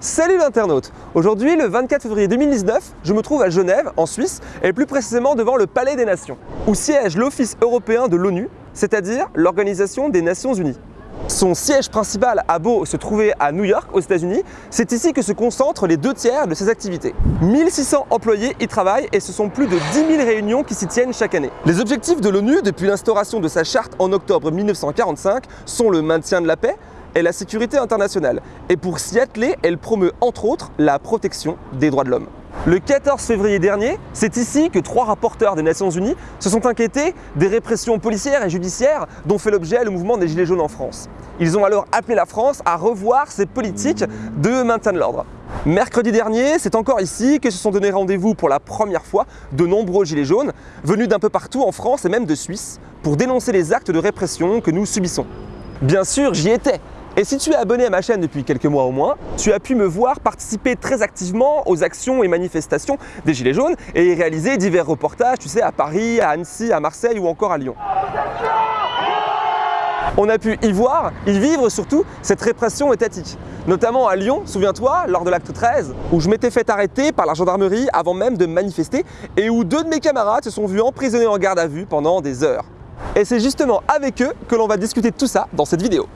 Salut l'internaute Aujourd'hui, le 24 février 2019, je me trouve à Genève, en Suisse, et plus précisément devant le Palais des Nations, où siège l'Office européen de l'ONU, c'est-à-dire l'Organisation des Nations Unies. Son siège principal a beau se trouver à New York, aux États-Unis, c'est ici que se concentrent les deux tiers de ses activités. 1600 employés y travaillent et ce sont plus de 10 000 réunions qui s'y tiennent chaque année. Les objectifs de l'ONU depuis l'instauration de sa charte en octobre 1945 sont le maintien de la paix, et la sécurité internationale. Et pour s'y atteler, elle promeut entre autres la protection des droits de l'homme. Le 14 février dernier, c'est ici que trois rapporteurs des Nations Unies se sont inquiétés des répressions policières et judiciaires dont fait l'objet le mouvement des Gilets jaunes en France. Ils ont alors appelé la France à revoir ses politiques de maintien de l'ordre. Mercredi dernier, c'est encore ici que se sont donné rendez-vous pour la première fois de nombreux Gilets jaunes, venus d'un peu partout en France et même de Suisse, pour dénoncer les actes de répression que nous subissons. Bien sûr, j'y étais, et si tu es abonné à ma chaîne depuis quelques mois au moins, tu as pu me voir participer très activement aux actions et manifestations des Gilets jaunes et réaliser divers reportages, tu sais, à Paris, à Annecy, à Marseille ou encore à Lyon. On a pu y voir, y vivre surtout, cette répression étatique. Notamment à Lyon, souviens-toi, lors de l'acte 13, où je m'étais fait arrêter par la gendarmerie avant même de manifester et où deux de mes camarades se sont vus emprisonnés en garde à vue pendant des heures. Et c'est justement avec eux que l'on va discuter de tout ça dans cette vidéo.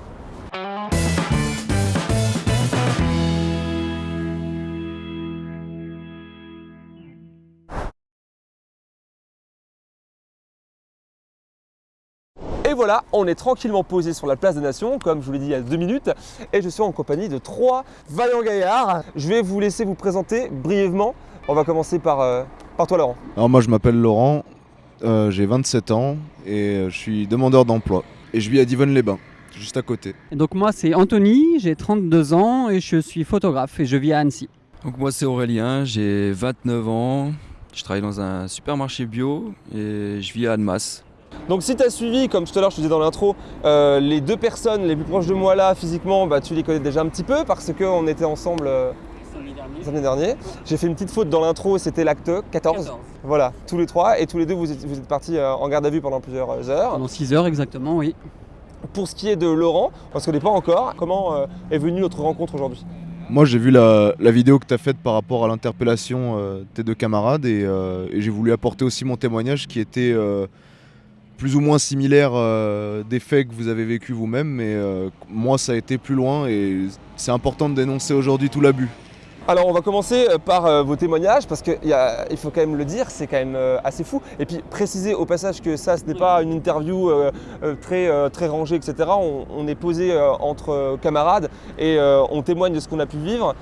Et voilà, on est tranquillement posé sur la place des Nations, comme je vous l'ai dit il y a deux minutes, et je suis en compagnie de trois vaillants gaillards. Je vais vous laisser vous présenter brièvement. On va commencer par, euh, par toi Laurent. Alors moi je m'appelle Laurent, euh, j'ai 27 ans et euh, je suis demandeur d'emploi. Et je vis à Divonne-les-Bains, juste à côté. Et donc moi c'est Anthony, j'ai 32 ans et je suis photographe et je vis à Annecy. Donc moi c'est Aurélien, j'ai 29 ans, je travaille dans un supermarché bio et je vis à Annemasse. Donc si tu as suivi, comme tout à l'heure je te disais dans l'intro, euh, les deux personnes les plus proches de moi là physiquement, bah, tu les connais déjà un petit peu parce qu'on était ensemble euh, samedi dernier. J'ai fait une petite faute dans l'intro, c'était l'acte 14. Voilà, tous les trois et tous les deux vous êtes, vous êtes partis euh, en garde à vue pendant plusieurs heures. Pendant 6 heures exactement, oui. Pour ce qui est de Laurent, on ne se connaît pas encore, comment euh, est venue notre rencontre aujourd'hui? Moi j'ai vu la, la vidéo que tu as faite par rapport à l'interpellation euh, de tes deux camarades et, euh, et j'ai voulu apporter aussi mon témoignage qui était euh, plus ou moins similaire euh, des faits que vous avez vécu vous-même, mais euh, moi ça a été plus loin et c'est important de dénoncer aujourd'hui tout l'abus. Alors on va commencer euh, par euh, vos témoignages parce qu'il faut quand même le dire, c'est quand même euh, assez fou. Et puis préciser au passage que ça ce n'est pas une interview très, très rangée, etc. On, on est posé entre camarades et on témoigne de ce qu'on a pu vivre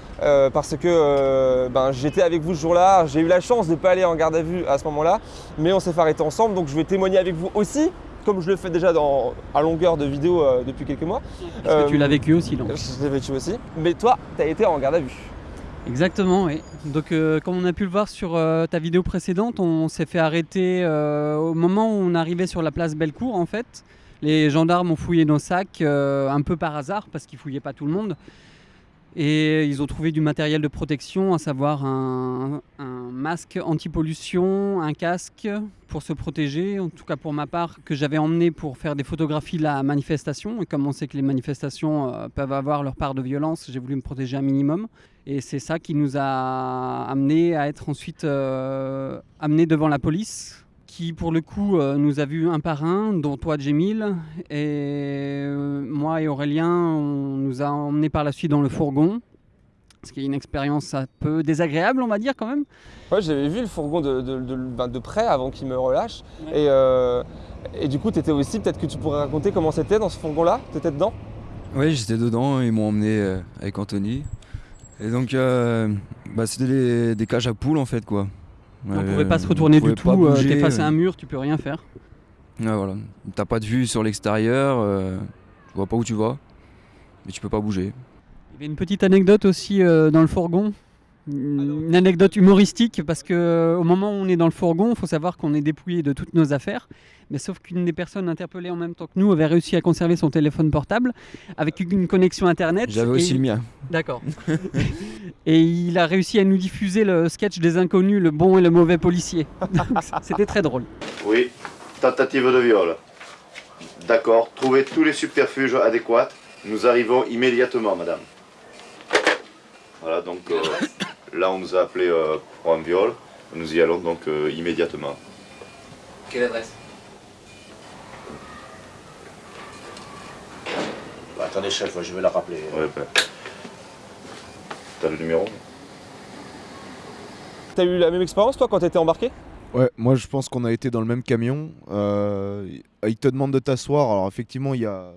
parce que ben, j'étais avec vous ce jour-là, j'ai eu la chance de ne pas aller en garde à vue à ce moment-là, mais on s'est fait arrêter ensemble donc je vais témoigner avec vous aussi comme je le fais déjà dans, à longueur de vidéo euh, depuis quelques mois. Parce que tu l'as vécu aussi, donc. Je l'ai vécu aussi. Mais toi, tu as été en garde à vue. Exactement, oui. Donc euh, comme on a pu le voir sur euh, ta vidéo précédente, on s'est fait arrêter euh, au moment où on arrivait sur la place Bellecour en fait. Les gendarmes ont fouillé nos sacs un peu par hasard parce qu'ils fouillaient pas tout le monde. Et ils ont trouvé du matériel de protection, à savoir un, masque anti-pollution, un casque pour se protéger, en tout cas pour ma part, que j'avais emmené pour faire des photographies de la manifestation. Et comme on sait que les manifestations euh, peuvent avoir leur part de violence, j'ai voulu me protéger un minimum. Et c'est ça qui nous a amené à être ensuite euh, amenés devant la police, qui pour le coup euh, nous a vus un par un, dont toi Jemil, et euh, moi et Aurélien, on nous a emmenés par la suite dans le fourgon, ce qui est une expérience un peu désagréable on va dire quand même. Ouais, j'avais vu le fourgon de, de- de- ben, de près avant qu'il me relâche. Ouais. Et, euh, et du coup, tu étais aussi, peut-être que tu pourrais raconter comment c'était dans ce fourgon-là? Tu étais dedans? Oui j'étais dedans, ils m'ont emmené avec Anthony. Et donc euh, bah, c'était des, des cages à poules en fait quoi. On Euh, pouvait pas se retourner on du tout, euh, t'es face à euh. un mur, tu peux rien faire. Ouais, voilà. T'as pas de vue sur l'extérieur, euh, tu vois pas où tu vas, mais tu peux pas bouger. Il y avait une petite anecdote aussi euh, dans le fourgon. Une anecdote humoristique parce que euh, au moment où on est dans le fourgon, il faut savoir qu'on est dépouillé de toutes nos affaires. Mais sauf qu'une des personnes interpellées en même temps que nous avait réussi à conserver son téléphone portable avec une connexion internet. J'avais aussi le mien. D'accord. et il a réussi à nous diffuser le sketch des inconnus, le bon et le mauvais policier. C'était très drôle. Oui, tentative de viol. D'accord, trouvez tous les subterfuges adéquats. Nous arrivons immédiatement, madame. Voilà, donc euh, là on nous a appelé euh, pour un viol. Nous y allons donc euh, immédiatement. Quelle adresse? Bah, attendez, chef, je vais la rappeler. Ouais, ben. T'as le numéro? T'as eu la même expérience toi quand t'étais embarqué? Ouais, moi je pense qu'on a été dans le même camion. Euh, il te demande de t'asseoir. Alors effectivement, il y a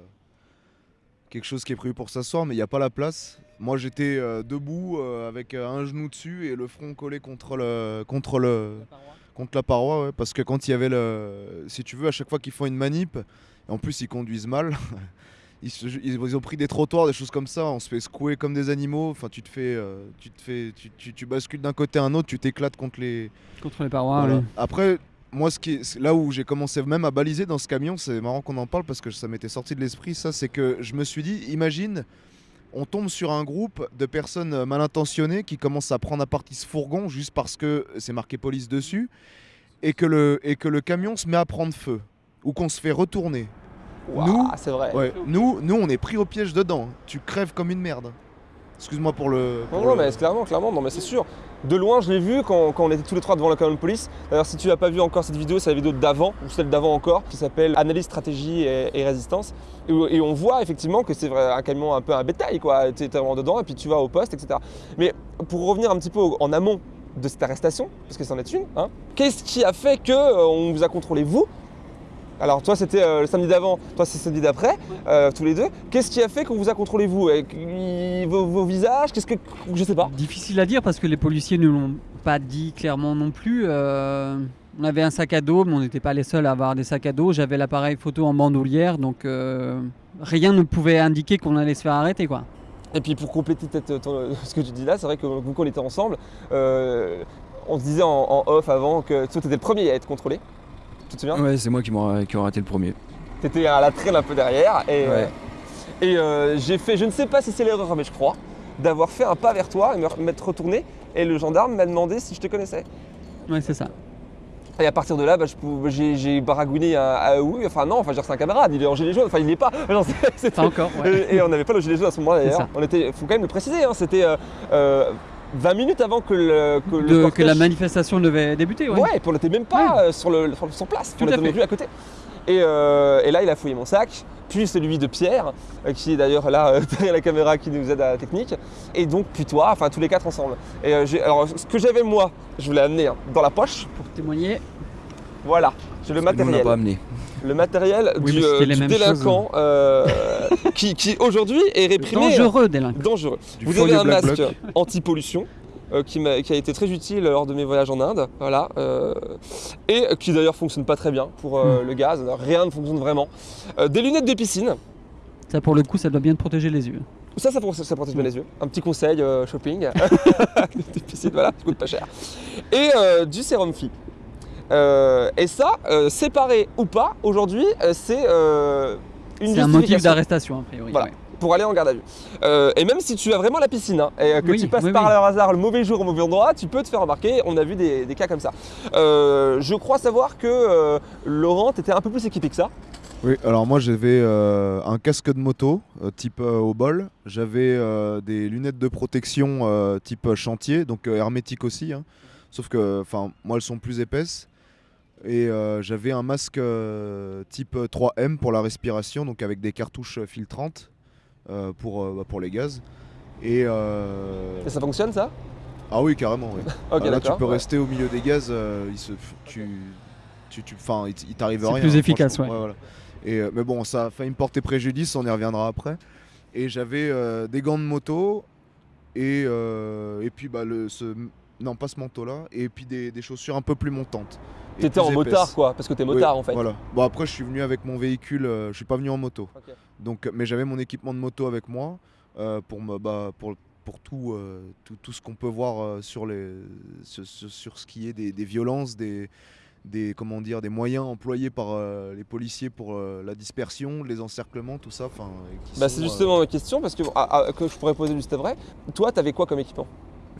quelque chose qui est prévu pour s'asseoir, mais il n'y a pas la place. Moi j'étais euh, debout euh, avec euh, un genou dessus et le front collé contre le contre le contre la paroi, ouais, parce que quand il y avait le, si tu veux, à chaque fois qu'ils font une manip, et en plus ils conduisent mal. Ils, se- ils- ils ont pris des trottoirs, des choses comme ça. On se fait secouer comme des animaux. Enfin, tu te fais, euh, tu te fais, tu, tu- tu bascules d'un côté à un autre. Tu t'éclates contre les, Contre les parois, voilà. oui. Après, moi, ce qui est, là où j'ai commencé même à baliser dans ce camion, c'est marrant qu'on en parle parce que ça m'était sorti de l'esprit, ça, c'est que je me suis dit, imagine, on tombe sur un groupe de personnes euh, mal intentionnées qui commencent à prendre à partie ce fourgon juste parce que c'est marqué police dessus et que le, et que le camion se met à prendre feu ou qu'on se fait retourner. Ouah, Nous c'est vrai. Ouais, nous, nous, on est pris au piège dedans. Tu crèves comme une merde. Excuse-moi pour le. Non, pour non, le- mais clairement, clairement, non, mais c'est sûr. De loin, je l'ai vu quand, on était tous les trois devant le camion de police. D'ailleurs, si tu n'as pas vu encore cette vidéo, c'est la vidéo d'avant, ou celle d'avant encore, qui s'appelle Analyse, stratégie et, résistance. Et, on voit effectivement que c'est un camion un peu un bétail, quoi. Tu es vraiment dedans et puis tu vas au poste, etc. Mais pour revenir un petit peu en amont de cette arrestation, parce que c'en est une, hein, qu'est-ce qui a fait que euh, vous a contrôlé, vous alors toi c'était euh, le samedi d'avant, toi c'est samedi d'après, euh, tous les deux. Qu'est-ce qui a fait qu'on vous a contrôlé vous vos, vos visages? Qu'est-ce que je sais pas. Difficile à dire parce que les policiers ne l'ont pas dit clairement non plus. Euh, on avait un sac à dos, mais on n'était pas les seuls à avoir des sacs à dos. J'avais l'appareil photo en bandoulière, donc rien ne pouvait indiquer qu'on allait se faire arrêter. quoi. Et puis pour compléter peut-être ce que tu dis là, c'est vrai que vous qu'on était ensemble, on se disait en, en off avant que toi t'étais le premier à être contrôlé. Tu te souviens Ouais, c'est moi qui qui aurais raté le premier. T'étais à la traîne un peu derrière et, Ouais. euh, et euh, j'ai fait, je ne sais pas si c'est l'erreur, mais je crois, d'avoir fait un pas vers toi et me- m'être retourné et le gendarme m'a demandé si je te connaissais. Ouais, c'est ça. Et à partir de là, bah, pou- j'ai baragouiné un ah oui, enfin non, enfin c'est un camarade, il est en gilet jaune, enfin il n'est pas. Genre, Pas encore. ouais. Et, et on n'avait pas le gilet jaune à ce moment-là d'ailleurs. On était, faut quand même le préciser, hein, c'était euh, euh, 20 minutes avant que le, que le De- que la manifestation devait débuter. Ouais. Ouais, puis on n'était même pas euh, sur, le, sur, sur place, Tout on à était à côté. Et, euh, et là, il a fouillé mon sac, puis celui de Pierre, euh, qui est d'ailleurs là euh, derrière la caméra qui nous aide à la technique, et donc puis toi, enfin tous les quatre ensemble. Et alors, ce que j'avais moi, je vous l'ai amené hein, dans la poche, Pour témoigner. voilà, j'ai le on matériel. pas amené. Le matériel Oui, du, euh, du délinquant euh, qui, qui aujourd'hui est réprimé. Dangereux délinquant. dangereux. Du Vous avez un Black masque anti-pollution euh, qui, m'a- qui a été très utile lors de mes voyages en Inde, voilà, euh, et qui d'ailleurs fonctionne pas très bien pour euh, Hmm. le gaz, rien ne fonctionne vraiment. Euh, des lunettes de piscine, Ça, pour le coup, ça doit bien te protéger les yeux. ça, ça, protège bien les yeux. Un petit conseil euh, shopping, des piscines, voilà, ça coûte pas cher. Et euh, du sérum phi. Euh, et ça, euh, séparé ou pas, aujourd'hui, euh, c'est euh, une C'est un motif d'arrestation, a priori. Voilà. ouais. pour aller en garde à vue. Euh, et même si tu as vraiment la piscine hein, et que Oui, tu passes oui, par oui. le hasard le mauvais jour au mauvais endroit, tu peux te faire remarquer. On a vu des, des cas comme ça. Euh, je crois savoir que euh, Laurent était un peu plus équipé que ça. Oui, alors moi j'avais euh, un casque de moto euh, type euh, au bol, j'avais euh, des lunettes de protection euh, type chantier, donc euh, hermétique aussi, hein. sauf que enfin moi elles sont plus épaisses. Et euh, j'avais un masque euh, type 3M pour la respiration, donc avec des cartouches filtrantes euh, pour, euh, bah, pour les gaz. Et, euh, Et ça fonctionne ça? Ah oui carrément. oui. Ok, Ah, là tu peux ouais. rester au milieu des gaz, euh, il se, tu, tu, tu, il, il t'arrive C'est rien. plus hein, efficace, franchement. voilà. Et, euh, mais bon, ça a failli me porter préjudice, on y reviendra après. Et j'avais euh, des gants de moto et, euh, et puis bah, le, ce, non pas ce manteau là, et puis des, des chaussures un peu plus montantes. T'étais en motard quoi, parce que t'es Oui, motard en fait. Voilà. Bon après je suis venu avec mon véhicule, euh, je suis pas venu en moto. Donc, mais j'avais mon équipement de moto avec moi euh, pour me bah, pour pour tout, euh, tout, tout ce qu'on peut voir euh, sur, les, sur, sur- sur ce qui est des, des violences, des, des, comment dire, des moyens employés par euh, les policiers pour euh, la dispersion, les encerclements, tout ça. Bah, c'est euh, justement ma question parce que, ah, ah, que je pourrais poser juste après. Toi, t'avais quoi comme équipement?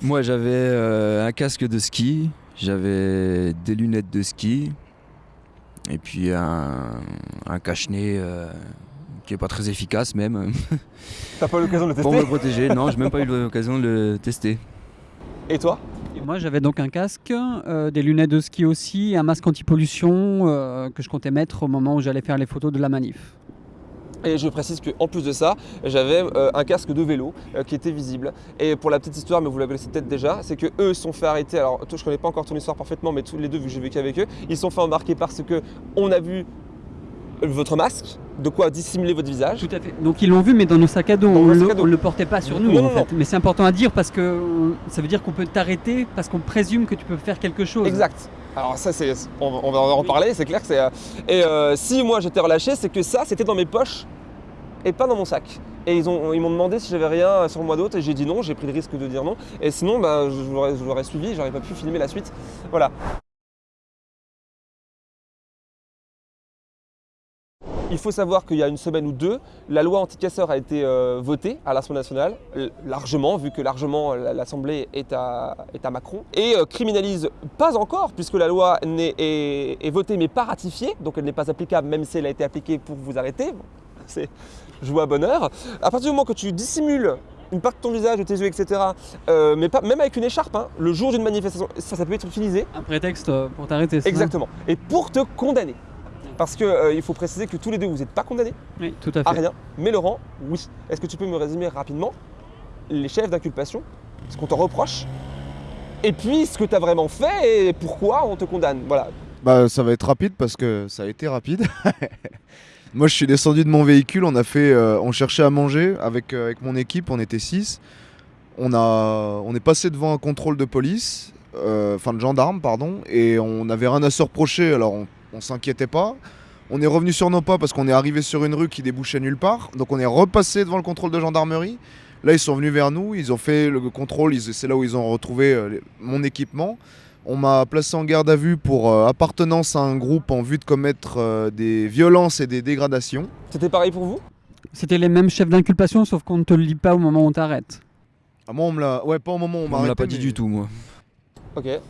Moi, j'avais euh, un casque de ski, j'avais des lunettes de ski, et puis un, un cache-nez euh, qui est pas très efficace même. T'as pas eu l'occasion de le Pour me tester protéger, non, j'ai même pas eu l'occasion de le tester. Et toi? Moi j'avais donc un casque, euh, des lunettes de ski aussi, et un masque anti-pollution euh, que je comptais mettre au moment où j'allais faire les photos de la manif. Et je précise qu'en plus de ça, j'avais euh, un casque de vélo euh, qui était visible. Et pour la petite histoire, mais vous la connaissez peut-être déjà, c'est que eux se sont fait arrêter. Alors, toi, je connais pas encore ton histoire parfaitement, mais tous les deux, vu que j'ai vécu avec eux, ils se sont fait embarquer parce que on a vu votre masque, de quoi dissimuler votre visage. Tout à fait. Donc ils l'ont vu, mais dans nos sacs à dos, Dans on vos le, portait pas sur nous Non, en non, fait. Mais c'est important à dire parce que ça veut dire qu'on peut t'arrêter parce qu'on présume que tu peux faire quelque chose. Exact. Alors ça, c'est, on, on va en reparler, c'est clair que c'est... euh, Et euh, si moi j'étais relâché, c'est que ça, c'était dans mes poches et pas dans mon sac. Et ils, ont, ils m'ont demandé si j'avais rien sur moi d'autre et j'ai dit non, j'ai pris le risque de dire non. Et sinon, bah, je l'aurais suivi, j'aurais pas pu filmer la suite. Voilà. Il faut savoir qu'il y a une semaine ou deux, la loi anti-casseurs a été euh, votée à l'Assemblée nationale, euh, largement, vu que largement euh, l'Assemblée est à, est à Macron, et euh, criminalise pas encore, puisque la loi est, est votée mais pas ratifiée, donc elle n'est pas applicable, même si elle a été appliquée pour vous arrêter. C'est joué à bonheur. À partir du moment que tu dissimules une partie de ton visage, de tes yeux, etc., euh, mais pas, même avec une écharpe, hein, le jour d'une manifestation, ça, ça peut être utilisé Un prétexte pour t'arrêter. Exactement. Et pour te condamner. Parce qu'il faut préciser que tous les deux, vous n'êtes pas condamnés Oui, tout à à fait. rien. Mais Laurent, oui. Est-ce que tu peux me résumer rapidement les chefs d'inculpation, ce qu'on te reproche, et puis ce que tu as vraiment fait et pourquoi on te condamne? Voilà. Bah ça va être rapide parce que ça a été rapide. Moi je suis descendu de mon véhicule, on a fait, euh, on cherchait à manger avec, euh, avec mon équipe, on était 6. On, a, on est passé devant un contrôle de police, euh, enfin de gendarme pardon, et on n'avait rien à se reprocher, alors on, on s'inquiétait pas. On est revenu sur nos pas parce qu'on est arrivé sur une rue qui débouchait nulle part, donc on est repassé devant le contrôle de gendarmerie. Là ils sont venus vers nous, ils ont fait le contrôle, ils- c'est là où ils ont retrouvé euh, mon équipement. On m'a placé en garde à vue pour euh, appartenance à un groupe en vue de commettre euh, des violences et des dégradations. C'était pareil pour vous? C'était les mêmes chefs d'inculpation, sauf qu'on ne te le lit pas au moment où on t'arrête. Ah, moi, on me l'a. Ouais, pas au moment où on m'a On me l'a pas dit mais- du tout, moi.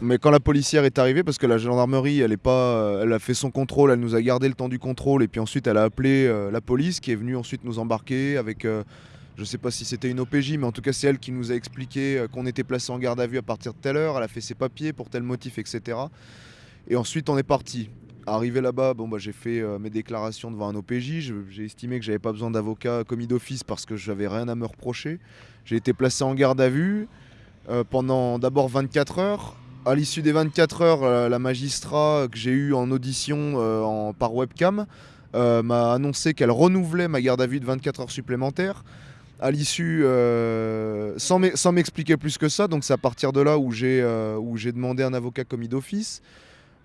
Mais quand la policière est arrivée, parce que la gendarmerie, elle est pas, euh, elle a fait son contrôle, elle nous a gardé le temps du contrôle, et puis ensuite elle a appelé euh, la police qui est venue ensuite nous embarquer avec, euh, je sais pas si c'était une OPJ, mais en tout cas c'est elle qui nous a expliqué euh, qu'on était placé en garde à vue à partir de telle heure, elle a fait ses papiers pour tel motif, etc. Et ensuite on est parti. Arrivé là-bas, bon bah j'ai fait mes déclarations devant un OPJ. J'ai estimé que j'avais pas besoin d'avocat commis d'office parce que j'avais rien à me reprocher. J'ai été placé en garde à vue euh, pendant d'abord 24 heures. À l'issue des 24 heures, euh, la magistrat que j'ai eue en audition euh, en- par webcam m'a annoncé qu'elle renouvelait ma garde à vue de 24 heures supplémentaires. À l'issue, sans m'e- sans m'expliquer plus que ça, donc c'est à partir de là où j'ai demandé un avocat commis d'office,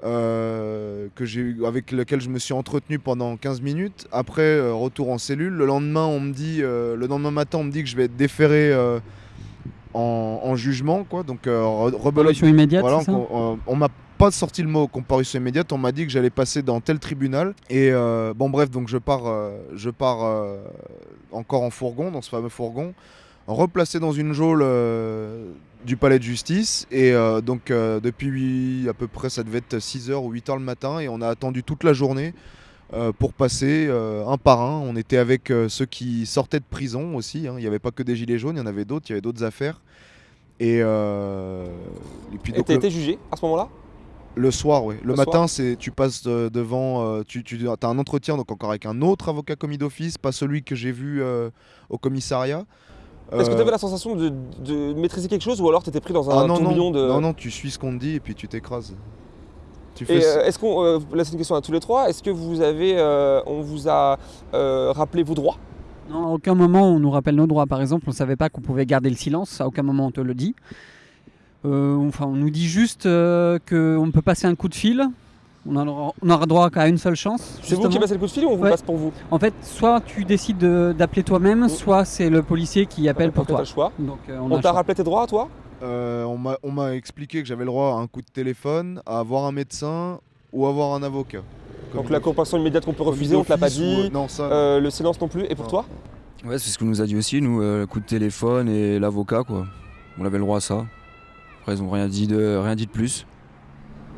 avec lequel je me suis entretenu pendant 15 minutes. Après, retour en cellule. Le lendemain, on me dit, le lendemain matin, on me dit que je vais être déféré en, en jugement, quoi. Donc euh, Comparution immédiate, voilà, ça on, on- on m'a pas sorti le mot comparution immédiate, on m'a dit que j'allais passer dans tel tribunal. Et euh, bon bref, donc je pars, euh, je pars euh, encore en fourgon, dans ce fameux fourgon, replacé dans une geôle euh, du palais de justice. Et euh, donc euh, depuis à peu près, ça devait être 6h ou 8h le matin, et on a attendu toute la journée. Euh, pour passer euh, un par un, on était avec euh, ceux qui sortaient de prison aussi. hein. Il n'y avait pas que des gilets jaunes, il y en avait d'autres, il y avait d'autres affaires. Et, et puis Et donc t'as le- été jugé à ce moment-là? Le soir, oui. Le, Le matin, c'est tu passes devant, tu, tu as un entretien donc encore avec un autre avocat commis d'office, pas celui que j'ai vu au commissariat. Est-ce que tu avais la sensation de, de maîtriser quelque chose ou alors tu étais pris dans un ah non, tourbillon non, de. non, non, tu suis ce qu'on te dit et puis tu t'écrases. Tu Et fais euh, est-ce qu'on. euh, là, c'est une question à tous les trois. Est-ce que vous avez. euh, on vous a euh, rappelé vos droits? Non, à aucun moment on nous rappelle nos droits. Par exemple, on ne savait pas qu'on pouvait garder le silence. À aucun moment on te le dit. Euh, enfin, on nous dit juste euh, qu'on peut passer un coup de fil. On aura, on aura droit qu'à une seule chance. C'est vous qui passez le coup de fil ou on vous Ouais. passe pour vous? En fait, soit tu décides de- d'appeler toi-même, Mm. soit c'est le policier qui appelle pour toi. le choix. Donc, euh, on, a On t'a rappelé tes droits à toi? Euh, on m'a- expliqué que j'avais le droit à un coup de téléphone, à avoir un médecin ou avoir un avocat. Donc la compensation immédiate qu'on peut refuser, on te l'a pas ou, dit. euh, non, ça. Euh, le silence non plus. Et pour Non. toi Ouais, c'est ce qu'on nous a dit aussi, nous, euh, le coup de téléphone et l'avocat, quoi. On avait le droit à ça. Après, ils ont rien dit de, rien dit de plus.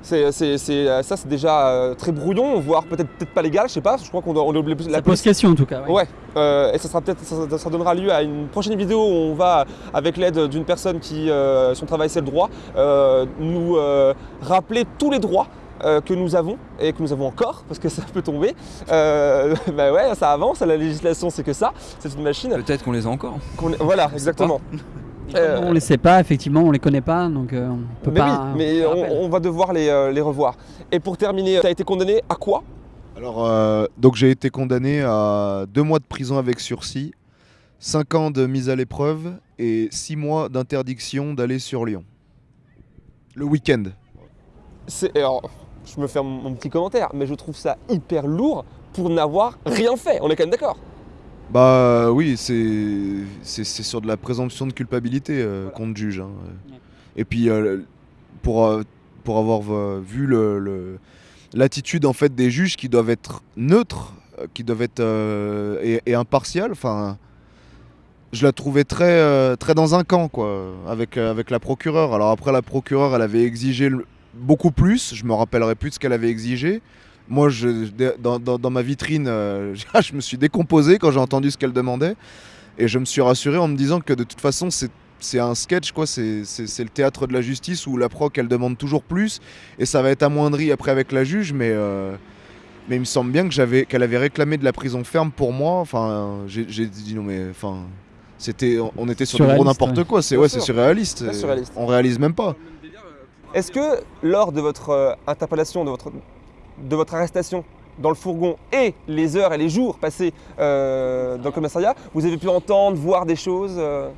C'est, euh, ça, c'est déjà euh, très brouillon, voire peut-être peut-être pas légal, je sais pas. Je crois qu'on doit, on doit- la Ça pose question en tout cas. ouais. Ouais, euh, et ça sera peut-être, ça, ça donnera lieu à une prochaine vidéo où on va, avec l'aide d'une personne qui, euh, son travail c'est le droit, euh, nous euh, rappeler tous les droits euh, que nous avons et que nous avons encore, parce que ça peut tomber. Euh, bah ouais, ça avance, la législation c'est que ça, c'est une machine. Peut-être qu'on les a encore. voilà, exactement. Euh, On les sait pas, effectivement, on les connaît pas, donc euh, on peut mais pas. oui, mais on, va devoir les, euh, les revoir. Et pour terminer, tu as été condamné à quoi? Alors, euh, donc j'ai été condamné à deux mois de prison avec sursis, cinq ans de mise à l'épreuve et six mois d'interdiction d'aller sur Lyon. Le week-end. C'est- alors, je me fais mon, mon petit commentaire, mais je trouve ça hyper lourd pour n'avoir rien fait. On est quand même d'accord. Bah oui, c'est sur de la présomption de culpabilité euh, qu'on te juge. hein. Ouais. Et puis euh, pour euh, pour avoir euh, vu le le- l'attitude en fait des juges qui doivent être neutres, euh, qui doivent être euh, et, et impartials. Enfin, je la trouvais très euh, très dans un camp quoi, avec euh, avec la procureure. Alors après la procureure, elle avait exigé le- beaucoup plus. Je me rappellerai plus de ce qu'elle avait exigé. Moi, je, dans, dans- dans ma vitrine, euh, je me suis décomposé quand j'ai entendu ce qu'elle demandait. Et je me suis rassuré en me disant que de toute façon, c'est c'est un sketch, quoi. C'est le théâtre de la justice où la proc, elle demande toujours plus. Et ça va être amoindri après avec la juge. Mais, euh, mais il me semble bien que j'avais qu'elle avait réclamé de la prison ferme pour moi. Enfin, j'ai dit non, mais enfin. C'était, on- était sur du gros n'importe ouais. quoi, c'est ouais, c'est surréaliste. Surréaliste. On réalise même pas. Est-ce que lors de votre euh, interpellation, de votre, de votre arrestation dans le fourgon et les heures et les jours passés euh, dans le commissariat, vous avez pu entendre, voir des choses euh,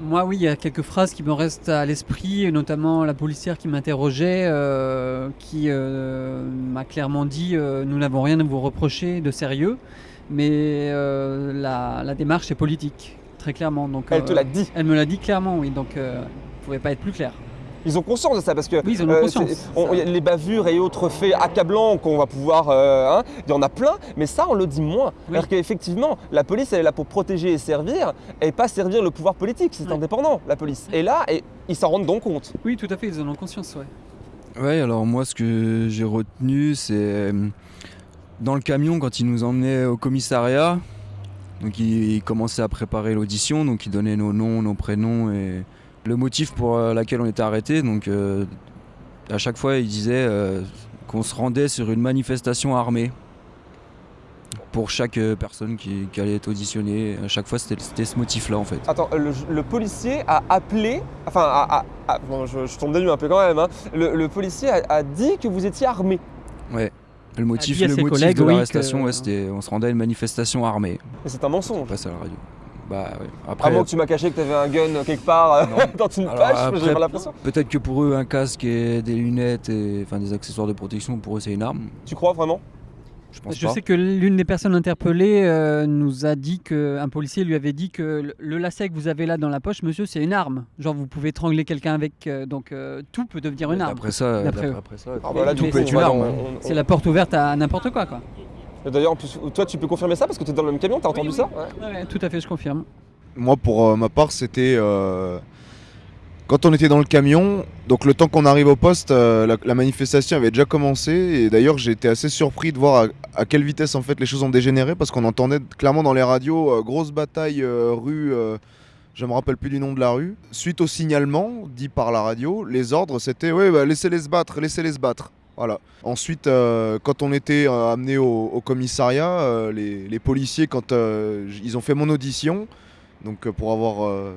Moi, oui, il y a quelques phrases qui me restent à l'esprit, notamment la policière qui m'interrogeait, euh, qui m'a clairement dit Nous n'avons rien à vous reprocher de sérieux, mais la, la démarche est politique, très clairement. Donc, Elle te l'a dit. Elle me l'a dit clairement, oui, donc euh, ne pouvait pas être plus clair. Ils ont conscience de ça parce que Oui, ils en ont euh, conscience. c'est- on- y a les bavures et autres faits accablants qu'on va pouvoir. euh, hein, il y en a plein, mais ça on le dit moins. Oui. Alors qu'effectivement, la police elle est là pour protéger et servir, et pas servir le pouvoir politique. C'est Ouais. indépendant la police. Et là, et, ils s'en rendent donc compte. Oui, tout à fait, ils en ont conscience, ouais. Ouais, alors moi, ce que j'ai retenu, c'est euh, dans le camion, quand il nous emmenait au commissariat, donc il, il commençait à préparer l'audition, donc il donnait nos noms, nos prénoms et le motif pour euh, lequel on était arrêté. Donc euh, à chaque fois, il disait euh, qu'on se rendait sur une manifestation armée pour chaque personne qui, qui allait être auditionnée. À chaque fois, c'était ce motif-là en fait. Attends, le, le policier a appelé, enfin, a- a- a- bon, je, je tombe des nues un peu quand même. hein. Le, le policier a, a dit que vous étiez armé. Ouais. Le motif, le motif de oui, l'arrestation, que- ouais, c'était on se rendait à une manifestation armée. Mais c'est un mensonge. On passe à la radio. Bah ouais. À Après, moins que tu m'as caché que tu avais un gun quelque part euh, Non. dans une Alors, page, après- j'ai pas l'impression. peut-être que pour eux, un casque et des lunettes et enfin des accessoires de protection, pour eux, c'est une arme. Tu crois vraiment? Je pense Je pas. sais que l'une des personnes interpellées euh, nous a dit que un policier lui avait dit que le- lacet que vous avez là dans la poche, monsieur, c'est une arme. Genre vous pouvez étrangler quelqu'un avec, euh, donc euh, tout peut devenir une arme. Après ça, eux. après ça, Ah bah là, coup, c'est on une arme, hein. C'est la porte ouverte à n'importe quoi, quoi. Et D'ailleurs, en plus, toi, tu peux confirmer ça parce que tu es dans le même camion, t'as entendu oui. ça Ouais. Ouais, tout à fait, je confirme. Moi, pour euh, ma part, c'était euh, quand on était dans le camion. Donc, le temps qu'on arrive au poste, euh, la, la manifestation avait déjà commencé. Et d'ailleurs, j'ai été assez surpris de voir à, à quelle vitesse en fait les choses ont dégénéré parce qu'on entendait clairement dans les radios euh, grosse bataille euh, rue. euh, je me rappelle plus du nom de la rue. Suite au signalement dit par la radio, les ordres c'était ouais, bah, laissez-les se battre, laissez-les se battre. Voilà. Ensuite, euh, quand on était euh, amené au, commissariat, euh, les, policiers, quand ils ont fait mon audition, donc pour avoir,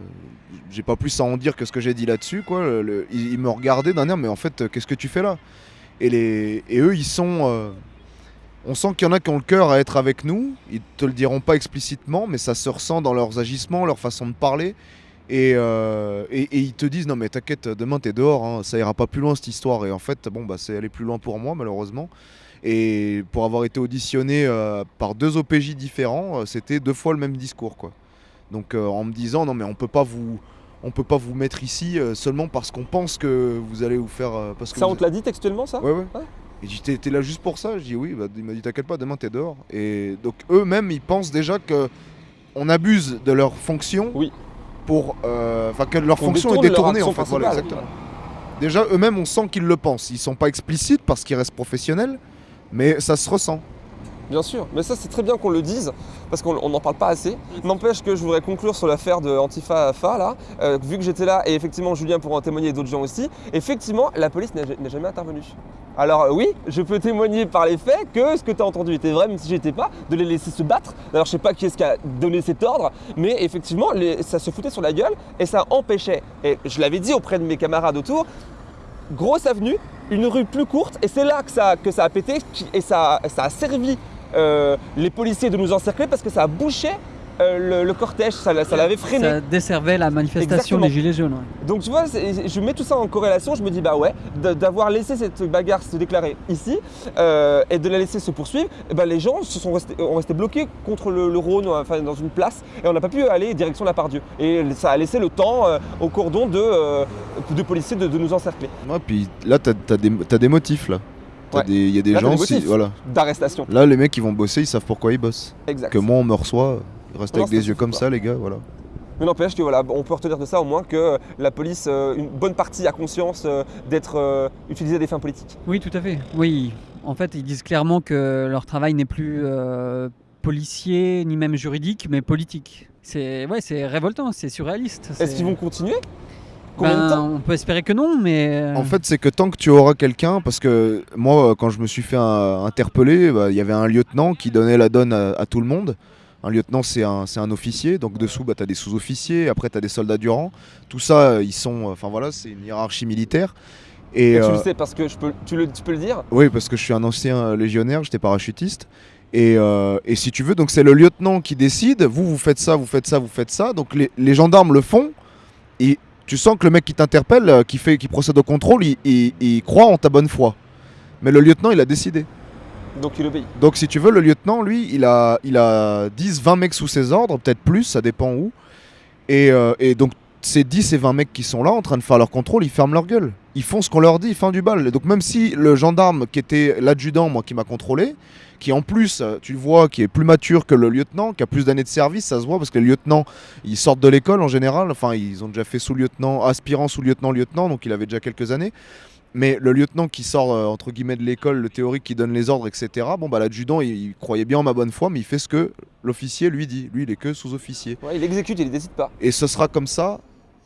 j'ai pas plus à en dire que ce que j'ai dit là-dessus, quoi. ils, ils me regardaient d'un air, mais en fait, qu'est-ce que tu fais là? Et, et eux, ils sont, on sent qu'il y en a qui ont le cœur à être avec nous. Ils te le diront pas explicitement, mais ça se ressent dans leurs agissements, leur façon de parler. Et, euh, et, et ils te disent non mais t'inquiète, demain t'es dehors, hein, ça ira pas plus loin cette histoire. Et en fait, bon bah c'est aller plus loin pour moi malheureusement. Et pour avoir été auditionné euh, par deux OPJ différents, euh, c'était deux fois le même discours quoi. Donc en me disant non mais on peut pas vous on peut pas vous mettre ici seulement parce qu'on pense que vous allez vous faire parce que Ça, on te l'a dit textuellement, ça? Ouais ouais. Et t'es là juste pour ça? Je dis oui, bah, il m'a dit t'inquiète pas, demain t'es dehors. Et donc eux-mêmes ils pensent déjà que on abuse de leur fonction Oui. Pour euh, enfin que leur On fonction est détournée en fait. Voilà. Déjà, eux-mêmes, on sent qu'ils le pensent. Ils sont pas explicites parce qu'ils restent professionnels, mais ça se ressent. Bien sûr, mais ça c'est très bien qu'on le dise, parce qu'on n'en parle pas assez. N'empêche que je voudrais conclure sur l'affaire de Antifa Fa, là, euh, vu que j'étais là, et effectivement Julien pourra en témoigner et d'autres gens aussi, effectivement la police n'a jamais intervenu. Alors euh, oui, je peux témoigner par les faits que ce que tu as entendu était vrai, même si j'étais pas, de les laisser se battre. D'ailleurs je sais pas qui est-ce qui a donné cet ordre, mais effectivement ça se foutait sur la gueule et ça empêchait, et je l'avais dit auprès de mes camarades autour, grosse avenue, une rue plus courte, et c'est là que ça, a pété, et ça, a servi les policiers de nous encercler parce que ça a bouché euh, le, le cortège, ça, l'a- ça l'avait freiné. Ça desservait la manifestation Exactement. des Gilets jaunes. ouais. Donc tu vois, je mets tout ça en corrélation, je me dis bah ouais, d'avoir laissé cette bagarre se déclarer ici euh, et de la laisser se poursuivre, ben, les gens se sont restés, ont resté bloqués contre le, le Rhône, enfin dans une place, et on n'a pas pu aller direction la Pardieu. Et ça a laissé le temps euh, au cordon de, euh, de policiers de, de nous encercler, Ouais, puis là, t'as as des, t'as des motifs là. Ouais. Il y a des Là, gens, si- voilà. d'arrestation. Là, les mecs, ils vont bosser, ils savent pourquoi ils bossent. Exact. Que moi, on me reçoit, ils restent Non, avec des yeux comme pas. ça, les gars, voilà. Mais n'empêche que voilà, on peut retenir de ça au moins que la police, euh, une bonne partie a conscience euh, d'être euh, utilisée à des fins politiques. Oui, tout à fait. Oui, en fait, ils disent clairement que leur travail n'est plus euh, policier ni même juridique, mais politique. C'est ouais, c'est révoltant, c'est surréaliste. Est-ce qu'ils vont continuer? Ben, de temps On peut espérer que non, mais. En fait, c'est que tant que tu auras quelqu'un, parce que moi, euh, quand je me suis fait euh, interpeller, bah, il y avait un lieutenant qui donnait la donne à, à tout le monde. Un lieutenant, c'est un, c'est un officier, donc dessous, bah, tu as des sous-officiers, après, tu as des soldats du rang. Tout ça, euh, ils sont. Enfin voilà, c'est une hiérarchie militaire. Et, Et tu euh, le sais parce que je peux, tu, le, tu peux le dire? Oui, parce que je suis un ancien euh, légionnaire, j'étais parachutiste. Et, euh, et si tu veux, donc c'est le lieutenant qui décide, vous, vous faites ça, vous faites ça, vous faites ça. Donc les, les gendarmes le font. Et tu sens que le mec qui t'interpelle, euh, qui, fait, qui procède au contrôle, il, il- il croit en ta bonne foi. Mais le lieutenant, il a décidé. Donc il obéit. Donc si tu veux, le lieutenant, lui, il a, il a 10, 20 mecs sous ses ordres, peut-être plus, ça dépend où. Et, euh, et donc ces 10 et 20 mecs qui sont là en train de faire leur contrôle, ils ferment leur gueule. Ils font ce qu'on leur dit, font du bal. Donc même si le gendarme qui était l'adjudant, moi qui m'a contrôlé, qui en plus, tu le vois, qui est plus mature que le lieutenant, qui a plus d'années de service, ça se voit parce que les lieutenants, ils sortent de l'école en général, enfin ils ont déjà fait sous-lieutenant, aspirant sous-lieutenant, lieutenant, donc il avait déjà quelques années. Mais le lieutenant qui sort euh, entre guillemets de l'école, le théorique qui donne les ordres, etc. Bon bah l'adjudant il, il croyait bien en ma bonne foi, mais il fait ce que l'officier lui dit. Lui il est que sous-officier. Ouais, il exécute, il décide pas. Et ce sera comme ça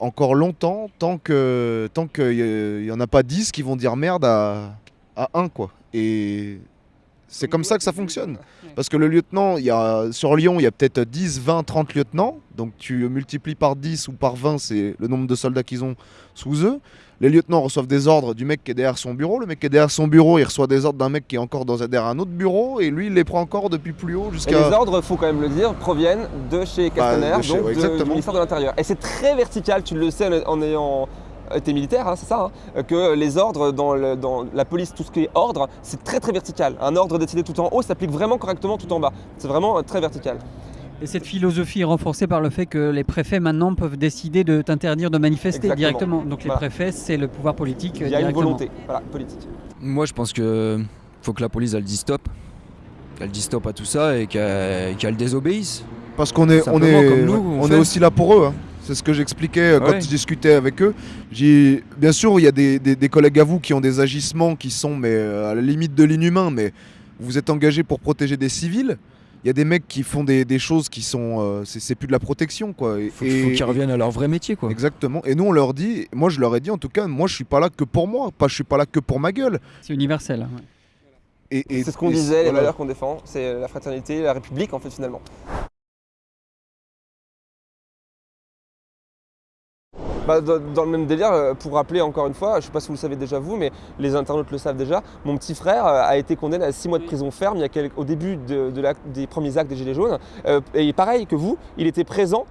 encore longtemps tant que tant qu'il y en a pas 10 qui vont dire merde à, à 1 quoi. Et c'est comme ça que ça fonctionne. Parce que le lieutenant, il y a, sur Lyon, il y a peut-être 10, 20, 30 lieutenants. Donc tu multiplies par 10 ou par 20, c'est le nombre de soldats qu'ils ont sous eux. Les lieutenants reçoivent des ordres du mec qui est derrière son bureau. Le mec qui est derrière son bureau, il reçoit des ordres d'un mec qui est encore dans, derrière un autre bureau. Et lui, il les prend encore depuis plus haut jusqu'à... les ordres, faut quand même le dire, proviennent de chez Castaner, Bah, de chez- donc ouais, de- du ministère de l'Intérieur. Et c'est très vertical, tu le sais en ayant été militaire, hein, c'est ça, hein, que les ordres dans, le- dans la police, tout ce qui est ordre, c'est très très vertical. Un ordre décidé tout en haut s'applique vraiment correctement tout en bas. C'est vraiment euh, très vertical. Et cette philosophie est renforcée par le fait que les préfets maintenant peuvent décider de t'interdire de manifester Exactement. directement. Donc les préfets, c'est le pouvoir politique euh, Il y a une directement. volonté voilà, politique. Moi, je pense que faut que la police elle dise stop, qu'elle dise stop à tout ça et qu'elle désobéisse. Parce qu'on est, on est, comme nous, on on fait. est aussi là pour eux. hein. C'est ce que j'expliquais euh, quand Ouais. je discutais avec eux. Bien sûr, il y a des, des- des collègues à vous qui ont des agissements qui sont mais, euh, à la limite de l'inhumain, mais vous êtes engagés pour protéger des civils. Il y a des mecs qui font des, des choses qui sont. euh, c'est, c'est plus de la protection, quoi. Et- Faut, qu'ils reviennent à leur vrai métier, quoi. Exactement. Et nous, on leur dit, moi, je leur ai dit, en tout cas, moi, je suis pas là que pour moi, pas, je suis pas là que pour ma gueule. C'est universel. ouais. Et, et- C'est ce qu'on disait, les valeurs qu'on défend, c'est la fraternité, la République en fait finalement. Bah, dans, le même délire, euh, pour rappeler encore une fois, je ne sais pas si vous le savez déjà vous, mais les internautes le savent déjà, mon petit frère euh, a été condamné à 6 mois de prison ferme il y a quel- au début de, de la- des premiers actes des Gilets jaunes. Euh, et pareil que vous, il était présent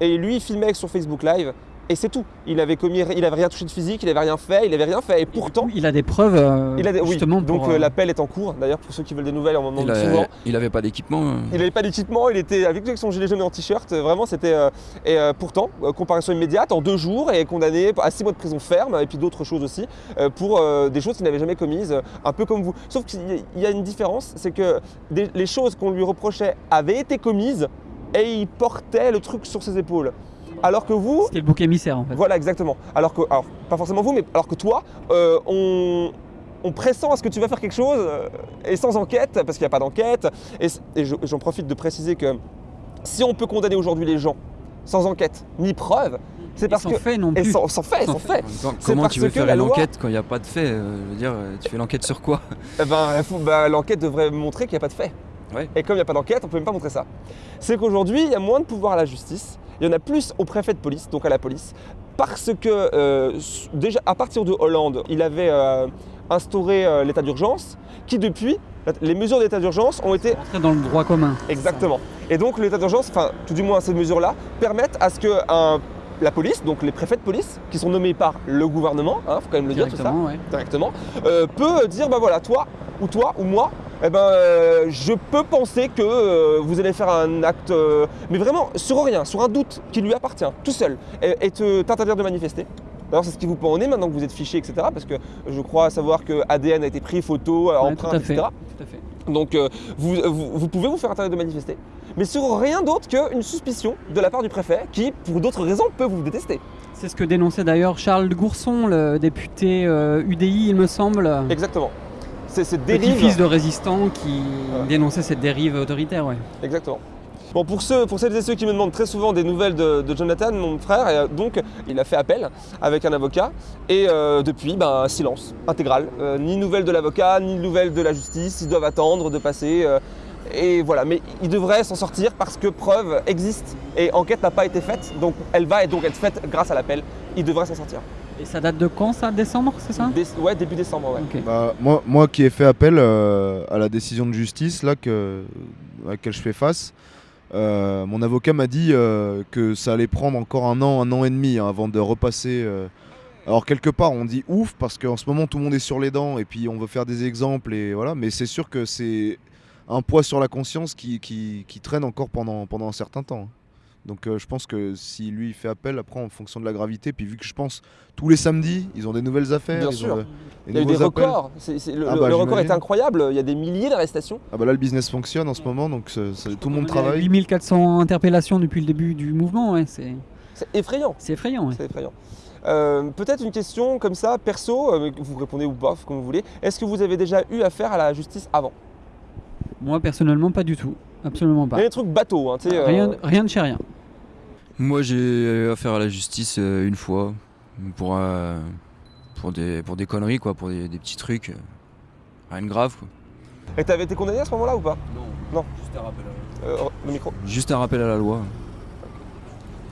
et lui il filmait sur Facebook Live et c'est tout. Il avait commis, il avait rien touché de physique, il avait rien fait, il avait rien fait et pourtant Il a des preuves. euh, il a des, oui, justement donc pour, euh, euh, l'appel est en cours. D'ailleurs, pour ceux qui veulent des nouvelles, on m'en Il, a- souvent. il avait pas d'équipement. euh. Il n'avait pas d'équipement, il était avec son gilet jaune et en t-shirt. Vraiment, c'était. euh, et euh, pourtant, euh, comparution immédiate en deux jours et condamné à six mois de prison ferme et puis d'autres choses aussi euh, pour euh, des choses qu'il n'avait jamais commises, euh, un peu comme vous. Sauf qu'il y a- il y a une différence, c'est que des- les choses qu'on lui reprochait avaient été commises et il portait le truc sur ses épaules. Alors que vous, C'était le bouc émissaire en fait. voilà exactement. Alors que, alors pas forcément vous, mais alors que toi, euh, on, on pressent à ce que tu vas faire quelque chose euh, et sans enquête, parce qu'il n'y a pas d'enquête. Et, j'en profite de préciser que si on peut condamner aujourd'hui les gens sans enquête ni preuve, c'est Et parce sans que fait non et plus. sans, sans fait, Sans sans fait. comment tu veux faire la une loi- enquête quand il n'y a pas de fait euh, Je veux dire, tu fais l'enquête sur quoi? Eh ben, bah, l'enquête devrait montrer qu'il n'y a pas de fait. Ouais. Et comme il n'y a pas d'enquête, on ne peut même pas montrer ça. C'est qu'aujourd'hui, il y a moins de pouvoir à la justice, il y en a plus au préfet de police, donc à la police, parce que euh, déjà à partir de Hollande, il avait euh, instauré euh, l'état d'urgence, qui depuis, les mesures d'état d'urgence ont été Rentrer dans le droit commun. Exactement. Et donc l'état d'urgence, enfin tout du moins ces mesures-là, permettent à ce que un- la police, donc les préfets de police, qui sont nommés par le gouvernement, il faut quand même le dire tout ça, Directement, ouais. directement, peut dire bah voilà, toi ou toi ou moi, eh ben, euh, je peux penser que euh, vous allez faire un acte, euh, mais vraiment sur rien, sur un doute qui lui appartient, tout seul, et, et te- t'interdire de manifester. D'ailleurs, c'est ce qui vous pend au nez maintenant que vous êtes fiché, etc. Parce que je crois savoir que ADN a été pris, photo, Ouais, empreinte, tout à fait. etc. Tout à fait. Donc vous, vous- vous pouvez vous faire interdire de manifester, mais sur rien d'autre qu'une suspicion de la part du préfet qui, pour d'autres raisons, peut vous détester. C'est ce que dénonçait d'ailleurs Charles Gourson, le député UDI, il me semble. Exactement. C'est cette dérive. Petit-fils de résistant qui dénonçait cette dérive autoritaire, ouais. Exactement. Bon, pour, ceux, pour celles et ceux qui me demandent très souvent des nouvelles de, de Jonathan, mon frère, et, euh, donc il a fait appel avec un avocat et euh, depuis, ben, silence intégral. Euh, ni nouvelles de l'avocat, ni nouvelles de la justice. Ils doivent attendre de passer. euh, et voilà, mais il devrait s'en sortir parce que preuve existe et enquête n'a pas été faite, donc elle va donc être faite grâce à l'appel. Il devrait s'en sortir. Et ça date de quand ça Décembre, c'est ça? Dé- ouais, début décembre, ouais. Bah, moi, moi qui ai fait appel euh, à la décision de justice là, que, à laquelle je fais face, euh, mon avocat m'a dit euh, que ça allait prendre encore un an, un an et demi hein, avant de repasser. euh. Alors quelque part on dit ouf parce qu'en ce moment tout le monde est sur les dents et puis on veut faire des exemples et voilà, mais c'est sûr que c'est un poids sur la conscience qui, qui, qui traîne encore pendant, pendant un certain temps. Donc euh, je pense que si lui il fait appel après en fonction de la gravité, puis vu que je pense tous les samedis ils ont des nouvelles affaires, Bien ils sûr. ont, euh, Il y a eu des records. Le Ah bah, le record est incroyable. Il y a des milliers d'arrestations. Ah bah là le business fonctionne en ce moment donc tout le monde travaille. 8400 interpellations depuis le début du mouvement, ouais, c'est effrayant. c'est effrayant. ouais. C'est effrayant. Euh, Peut-être une question comme ça, perso, euh, vous répondez ou pas, comme vous voulez. Est-ce que vous avez déjà eu affaire à la justice avant? Moi personnellement, pas du tout. Absolument Il pas. y a des trucs bateaux, hein, tu sais. euh, Rien, rien de chez rien. Moi, j'ai eu affaire à la justice euh, une fois pour, euh, pour, des, pour des conneries, quoi, pour des, des petits trucs. euh, Rien de grave, quoi. Et t'avais été condamné à ce moment-là ou pas? Non. Juste un rappel à la, Euh, Le micro. juste un rappel à la loi.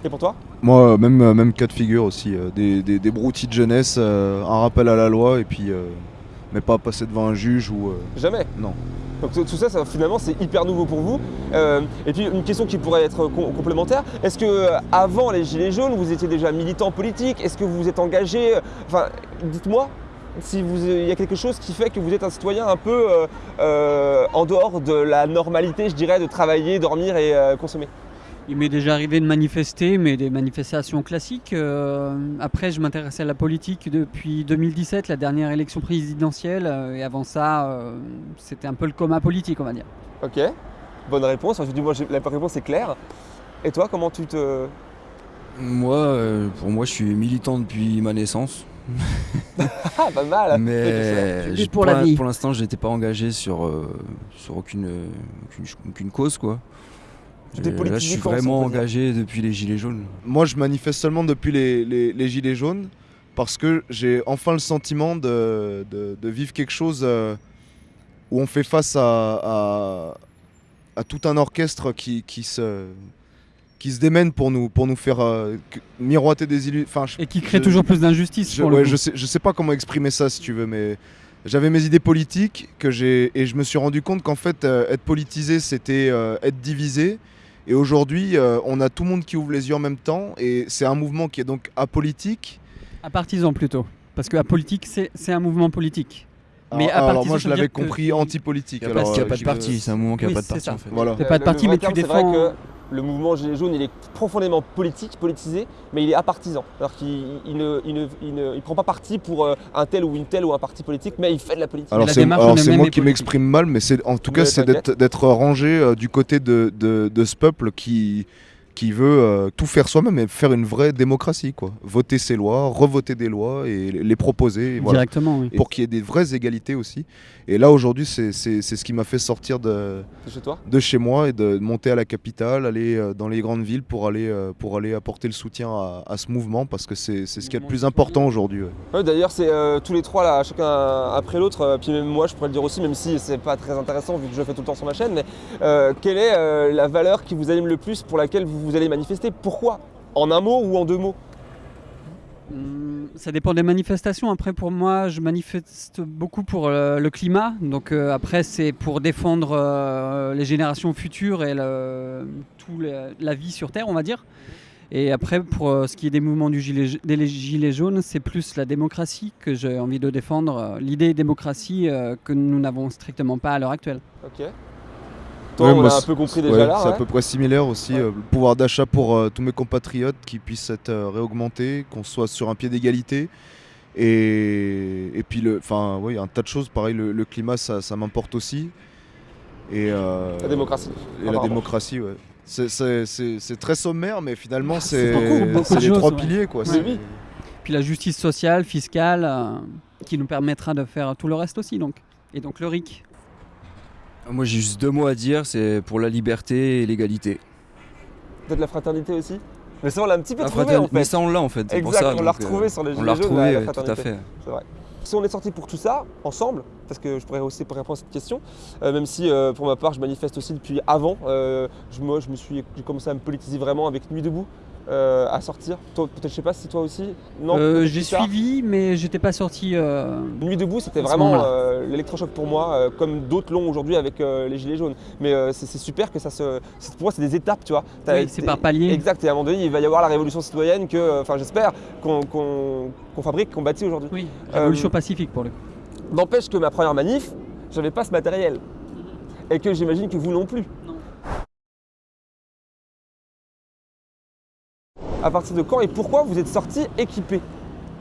Et pour toi? Moi même, même cas de figure aussi, euh, des, des, des broutilles de jeunesse, euh, un rappel à la loi et puis euh, mais pas passer devant un juge ou... euh, Jamais. Non. Donc tout ça, ça, finalement, c'est hyper nouveau pour vous. Euh, et puis une question qui pourrait être com- complémentaire. Est-ce que euh, avant les Gilets jaunes, vous étiez déjà militant politique? Est-ce que vous vous êtes engagé Enfin, dites-moi si vous- il y a quelque chose qui fait que vous êtes un citoyen un peu euh, euh, en dehors de la normalité, je dirais, de travailler, dormir et consommer. Il m'est déjà arrivé de manifester, mais des manifestations classiques. Euh, après, je m'intéressais à la politique depuis 2017, la dernière élection présidentielle. euh, et avant ça, euh, c'était un peu le coma politique, on va dire. Ok, bonne réponse. Du moins, j'ai- la réponse est claire. Et toi, comment tu te. Moi, euh, pour moi, je suis militant depuis ma naissance. Ah, pas mal Mais pour la l'in- vie. pour l'instant, je n'étais pas engagé sur, euh, sur aucune, aucune, aucune cause, quoi. Et là, je suis vraiment engagé depuis les Gilets jaunes. Moi je manifeste seulement depuis les, les- les gilets jaunes parce que j'ai enfin le sentiment de, de- de vivre quelque chose euh, où on fait face à, à- à tout un orchestre qui, qui se qui se démène pour nous pour nous faire euh, miroiter des illusions. Et qui crée je- toujours plus d'injustice. Je, ouais, je sais, je sais pas comment exprimer ça si tu veux, mais j'avais mes idées politiques que j'ai et je me suis rendu compte qu'en fait euh, être politisé c'était euh, être divisé. Et aujourd'hui, euh, on a tout le monde qui ouvre les yeux en même temps et c'est un mouvement qui est donc apolitique. À partisan plutôt. Parce que la politique, c'est c'est un mouvement politique. Mais alors, à alors moi je l'avais compris anti-politique. Il n'y a, alors, pas- il y a pas de parti, c'est un mouvement qui n'a pas de parti en fait. Voilà. Pas de le parti, mais tu défends. vrai que le mouvement Gilets jaunes, il est profondément politique, politisé, mais il est apartisan. Alors qu'il il ne, il ne- il ne- il prend pas parti pour euh, un tel ou une telle ou un parti politique, mais il fait de la politique. Alors c'est moi qui m'exprime mal, mais c'est en tout Mais cas c'est d'être d'être rangé euh, du côté de, de- de ce peuple qui qui veut euh, tout faire soi-même et faire une vraie démocratie. Quoi. Voter ses lois, revoter des lois et les proposer. et voilà. Directement, oui. Pour qu'il y ait des vraies égalités aussi. Et là, aujourd'hui, c'est c'est- c'est ce qui m'a fait sortir de, chez toi de chez moi et de monter à la capitale, aller euh, dans les grandes villes pour aller, euh, pour aller apporter le soutien à, à ce mouvement parce que c'est c'est ce qu'il y a de plus important aujourd'hui. ouais. Ouais, D'ailleurs, c'est euh, tous les trois là, chacun après l'autre. euh, puis même moi, je pourrais le dire aussi, même si c'est pas très intéressant vu que je le fais tout le temps sur ma chaîne. Mais euh, quelle est euh, la valeur qui vous anime le plus pour laquelle vous, vous allez manifester Pourquoi En un mot ou en deux mots Hum, Ça dépend des manifestations. Après, pour moi, je manifeste beaucoup pour euh, le climat. Donc euh, après, c'est pour défendre euh, les générations futures et le- tout le- la vie sur Terre, on va dire. Et après, pour euh, ce qui est des mouvements du gilet, des gilets jaunes, c'est plus la démocratie que j'ai envie de défendre. euh, L'idée démocratie euh, que nous n'avons strictement pas à l'heure actuelle. Ok. Toi, Ouais, on moi, a un c'est- peu compris déjà Ouais, là. c'est à peu près similaire aussi. Ouais. euh, le pouvoir d'achat pour euh, tous mes compatriotes qui puissent être euh, réaugmentés, qu'on soit sur un pied d'égalité. Et, et puis, le, enfin, oui, un tas de choses. Pareil, le, le climat, ça, ça m'importe aussi. Et, euh, La démocratie. Et la démocratie, ouais. C'est- très sommaire, mais finalement, c'est Ah, les trois ouais. piliers. Quoi. Ouais. C'est- Oui. Puis la justice sociale, fiscale, euh, qui nous permettra de faire tout le reste aussi. Donc. Et donc le RIC. Moi j'ai juste deux mots à dire, c'est pour la liberté et l'égalité. Peut-être la fraternité aussi Mais ça, on l'a un petit peu La trouvé fraterni- en fait. Mais ça on l'a en fait, c'est pour Exact, ça. on l'a euh, retrouvé sur les On gilets l'a retrouvé, la tout à fait. C'est vrai. Si on est sorti pour tout ça, ensemble, parce que je pourrais aussi répondre à cette question, euh, même si euh, pour ma part je manifeste aussi depuis avant, je, moi je me suis j'ai commencé à me politiser vraiment avec Nuit debout euh, à sortir. Peut-être je sais pas si toi aussi. Non. Euh, J'ai suivi, mais j'étais pas sorti. euh, Nuit debout, c'était vraiment euh, l'électrochoc pour moi, euh, comme d'autres l'ont aujourd'hui avec les gilets jaunes. Mais c'est super que ça se. Pour moi, c'est des étapes, tu vois. Oui, c'est par palier. Exact. Et à un moment donné, il va y avoir la révolution citoyenne que, enfin, j'espère qu'on fabrique, qu'on bâtit aujourd'hui. Oui, révolution pacifique pour le coup. N'empêche que ma première manif, j'avais pas ce matériel. Et que j'imagine que vous non plus. À partir de quand et pourquoi vous êtes sorti équipé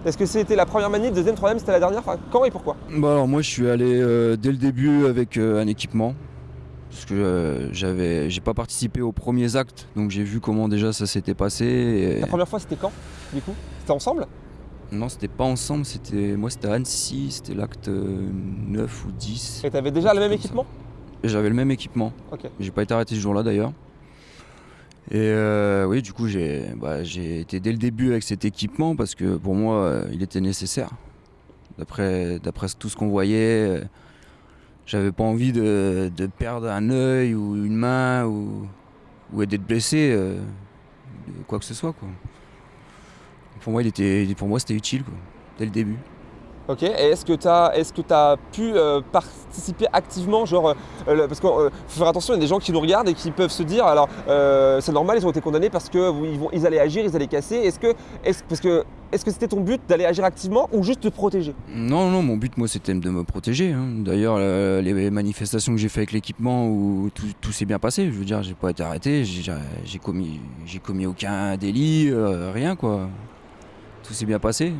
Est-ce que c'était la première manif, deuxième, troisième, c'était la dernière Enfin, quand et pourquoi Bah alors moi je suis allé euh, dès le début avec euh, un équipement. Parce que euh, j'avais j'ai pas participé aux premiers actes, donc j'ai vu comment déjà ça s'était passé. et- La première fois, c'était quand Du coup? C'était ensemble? Non, c'était pas ensemble, c'était moi c'était à Annecy, c'était l'acte euh, 9 ou 10. Et t'avais déjà le même équipement? J'avais le même équipement. Ok. J'ai pas été arrêté ce jour-là d'ailleurs. Et euh, oui, du coup, j'ai bah, j'ai été dès le début avec cet équipement parce que pour moi, euh, il était nécessaire. D'après tout ce qu'on voyait, euh, j'avais pas envie de, perdre un œil ou une main ou, d'être blessé, quoi que ce soit. Pour moi, pour moi, c'était utile dès le début. Ok, et est-ce que tu as, est pu euh, participer activement genre, euh, Parce qu'il faut faire attention, il y a des gens qui nous regardent et qui peuvent se dire alors euh, c'est normal, ils ont été condamnés parce qu'ils ils allaient agir, ils allaient casser. Est-ce que est que est-ce que c'était ton but d'aller agir activement ou juste te protéger? Non, non, mon but, moi, c'était de me protéger. hein. D'ailleurs, euh, les manifestations que j'ai fait avec l'équipement, tout, tout s'est bien passé. Je veux dire, j'ai pas été arrêté, j'ai commis, commis aucun délit, euh, rien, quoi. Tout s'est bien passé.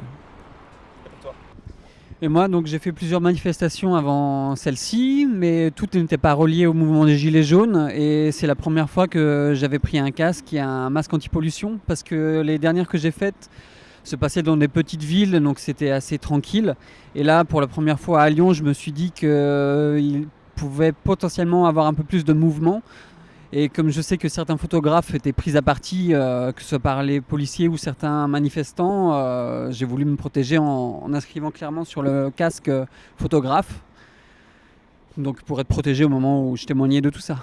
Et moi, donc, j'ai fait plusieurs manifestations avant celle-ci, mais toutes n'étaient pas reliées au mouvement des Gilets jaunes. Et c'est la première fois que j'avais pris un casque et un masque anti-pollution, parce que les dernières que j'ai faites se passaient dans des petites villes, donc c'était assez tranquille. Et là, pour la première fois à Lyon, je me suis dit qu'il pouvait potentiellement avoir un peu plus de mouvement. Et comme je sais que certains photographes étaient pris à partie, euh, que ce soit par les policiers ou certains manifestants, euh, j'ai voulu me protéger en, inscrivant clairement sur le casque euh, photographe. Donc pour être protégé au moment où je témoignais de tout ça.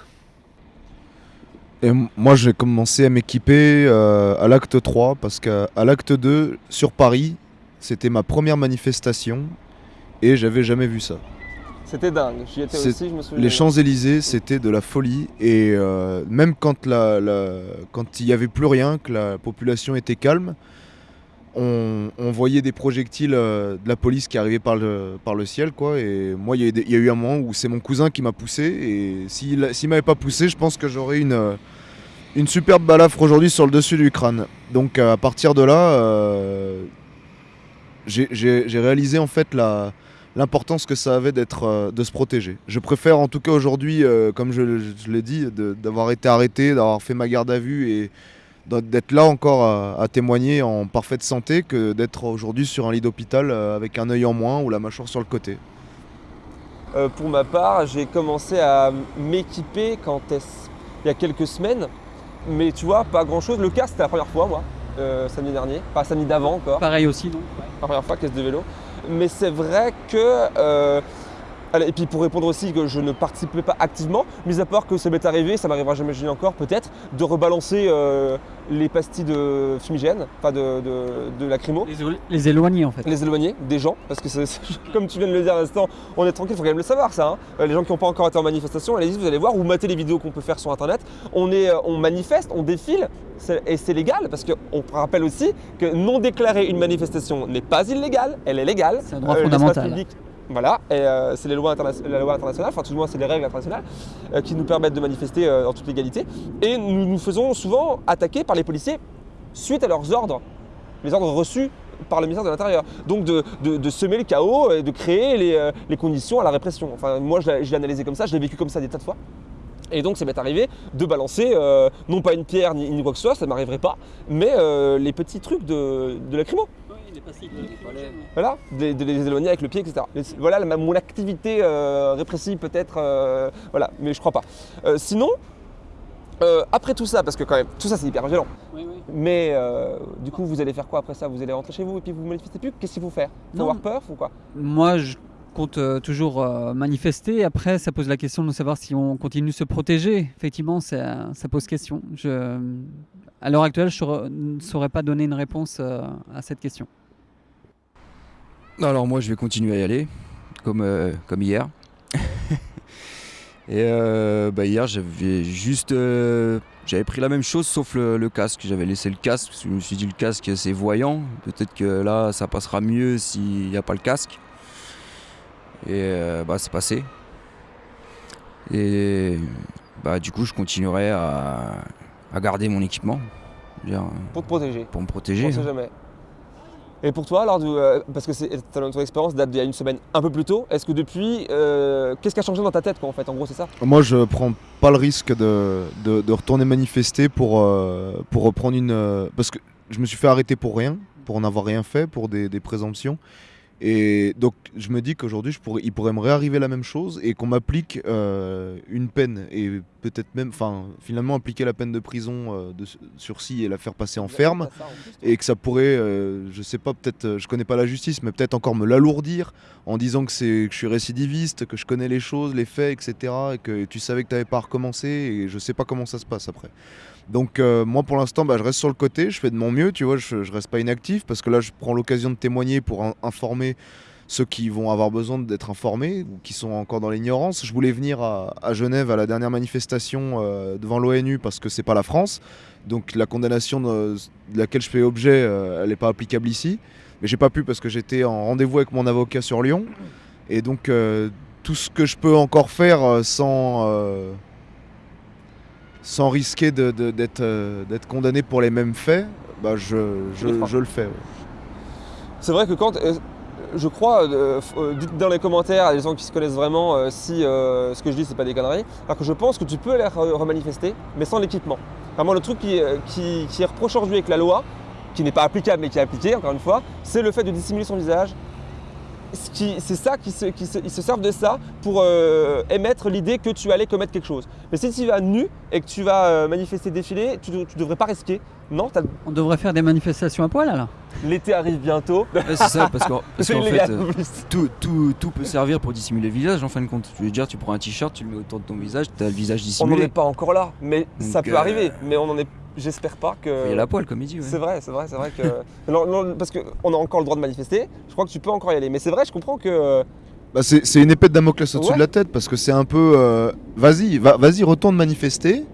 Et moi, j'ai commencé à m'équiper à l'acte 3 parce qu'à l'acte 2, sur Paris, c'était ma première manifestation et j'avais jamais vu ça. C'était dingue, j'y étais aussi, je me souviens. Les Champs-Élysées, c'était de la folie. Et euh, même quand, la, la- quand il n'y avait plus rien, que la population était calme, on, on voyait des projectiles euh, de la police qui arrivaient par le, par le ciel. Quoi. Et moi, il y, a eu des- il y a eu un moment où c'est mon cousin qui m'a poussé. Et s'il s'il m'avait pas poussé, je pense que j'aurais une, euh, une superbe balafre aujourd'hui sur le dessus du crâne. Donc à partir de là, euh, j'ai réalisé en fait la l'importance que ça avait d'être euh, de se protéger. Je préfère en tout cas aujourd'hui, euh, comme je, je l'ai dit, de- d'avoir été arrêté, d'avoir fait ma garde à vue et d'être là encore à, à témoigner en parfaite santé que d'être aujourd'hui sur un lit d'hôpital euh, avec un œil en moins ou la mâchoire sur le côté. Euh, pour ma part, j'ai commencé à m'équiper quand est-ce? Il y a quelques semaines. Mais tu vois, pas grand-chose. Le casque, c'était la première fois, moi, euh, samedi dernier. Pas samedi d'avant encore. Pareil aussi, non? La première fois, caisse de vélo. Mais c'est vrai que. Euh, et puis pour répondre aussi que je ne participais pas activement, mis à part que ça m'est arrivé, ça m'arrivera jamais jamais encore peut-être, de rebalancer euh, les pastilles de fumigène, enfin de, de, de lacrymo, les, élo- les éloigner en fait. les éloigner des gens, parce que comme tu viens de le dire à l'instant, on est tranquille, il faut quand même le savoir ça. hein. Euh, Les gens qui n'ont pas encore été en manifestation, allez-y, vous allez voir, ou matez les vidéos qu'on peut faire sur internet. On, est, euh, on manifeste, on défile, et c'est légal, parce qu'on rappelle aussi que non déclarer une manifestation n'est pas illégal, elle est légale. C'est un droit l'espace fondamental. public, voilà, euh, c'est les lois la loi internationale, enfin tout du moins c'est les règles internationales euh, qui nous permettent de manifester euh, en toute légalité. Et nous nous faisons souvent attaquer par les policiers suite à leurs ordres, les ordres reçus par le ministère de l'Intérieur. Donc de, semer le chaos et de créer les, conditions à la répression. Enfin moi je l'ai analysé comme ça, je l'ai vécu comme ça des tas de fois. Et donc ça m'est arrivé de balancer, non pas une pierre ni, quoi que ce soit, ça ne m'arriverait pas, mais les petits trucs de, de lacrymo. Voilà, de, de les éloigner avec le pied, etc. Voilà mon activité euh, répressive peut-être, euh, voilà, mais je crois pas. Euh, sinon, euh, après tout ça, parce que quand même, tout ça c'est hyper violent, mais euh, du coup vous allez faire quoi après ça? Vous allez rentrer chez vous et puis vous manifestez plus? Qu'est-ce qu'il faut faire? Faut Non. avoir peur ou quoi? Moi, je compte toujours manifester. Après, ça pose la question de savoir si on continue de se protéger. Effectivement, ça, ça pose question. Je, à l'heure actuelle, je ne saurais pas donner une réponse à cette question. Alors moi je vais continuer à y aller, comme, euh, comme hier. Et euh, bah, hier j'avais juste... euh, j'avais pris la même chose sauf le, casque. J'avais laissé le casque parce que je me suis dit le casque c'est voyant. Peut-être que là ça passera mieux s'il n'y a pas le casque. Et bah c'est passé. Et bah du coup je continuerai à, garder mon équipement. Pour te protéger. Pour me protéger. Et pour toi, alors, euh, parce que ton, expérience date d'il y a une semaine un peu plus tôt, est-ce que depuis, euh, qu'est-ce qui a changé dans ta tête quoi, en fait En gros, c'est ça? Moi, je prends pas le risque de, de- retourner manifester pour, euh, pour reprendre une. parce que je me suis fait arrêter pour rien, pour n'avoir rien fait, pour des présomptions. Et donc, je me dis qu'aujourd'hui, pourrais, il pourrait me réarriver la même chose et qu'on m'applique euh, une peine et peut-être même, enfin, finalement, appliquer la peine de prison euh, de sursis et la faire passer en ferme et que ça pourrait, euh, je sais pas, peut-être, euh, je connais pas la justice, mais peut-être encore me l'alourdir en disant que, c'est, que je suis récidiviste, que je connais les choses, les faits, etc. Et que tu savais que tu n'avais pas recommencé et je sais pas comment ça se passe après. Donc euh, moi pour l'instant bah, je reste sur le côté, je fais de mon mieux, tu vois, je, je reste pas inactif parce que là je prends l'occasion de témoigner pour in- informer ceux qui vont avoir besoin d'être informés ou qui sont encore dans l'ignorance. Je voulais venir à, Genève à la dernière manifestation euh, devant l'ONU parce que c'est pas la France, donc la condamnation de, laquelle je fais objet, euh, elle n'est pas applicable ici. Mais j'ai pas pu parce que j'étais en rendez-vous avec mon avocat sur Lyon et donc tout ce que je peux encore faire sans sans risquer de- de- d'être euh, d'être condamné pour les mêmes faits, bah je, je, Je le fais. ouais. C'est vrai que quand. euh, je crois, euh, dites dans les commentaires à des gens qui se connaissent vraiment si ce que je dis c'est pas des conneries. Alors que je pense que tu peux aller re- remanifester, mais sans l'équipement. Vraiment, le truc qui, qui, qui est reproché aujourd'hui avec la loi, qui n'est pas applicable mais qui est appliqué, encore une fois, c'est le fait de dissimuler son visage. C'est ça qui se servent de ça pour euh, émettre l'idée que tu allais commettre quelque chose. Mais si tu vas nu et que tu vas euh, manifester, défiler, tu ne devrais pas risquer. Non, On devrait faire des manifestations à poil alors l'été arrive bientôt. Ouais, c'est ça, parce qu'en parce fait, euh, tout, tout, tout peut servir pour dissimuler le visage en fin de compte. Je veux dire, tu prends un t-shirt, tu le mets autour de ton visage, tu as le visage On n'en est dissimulé. pas encore là, mais ça peut euh, arriver. Mais on en est. J'espère pas que. Il y a la poêle, comme il dit. ouais. C'est vrai, c'est vrai, c'est vrai que. non, non, parce qu'on a encore le droit de manifester. Je crois que tu peux encore y aller. Mais c'est vrai, je comprends que. Bah, c'est c'est une épée de Damoclès au-dessus Ouais. de la tête parce que c'est un peu. euh, vas-y, va, vas-y, retourne manifester.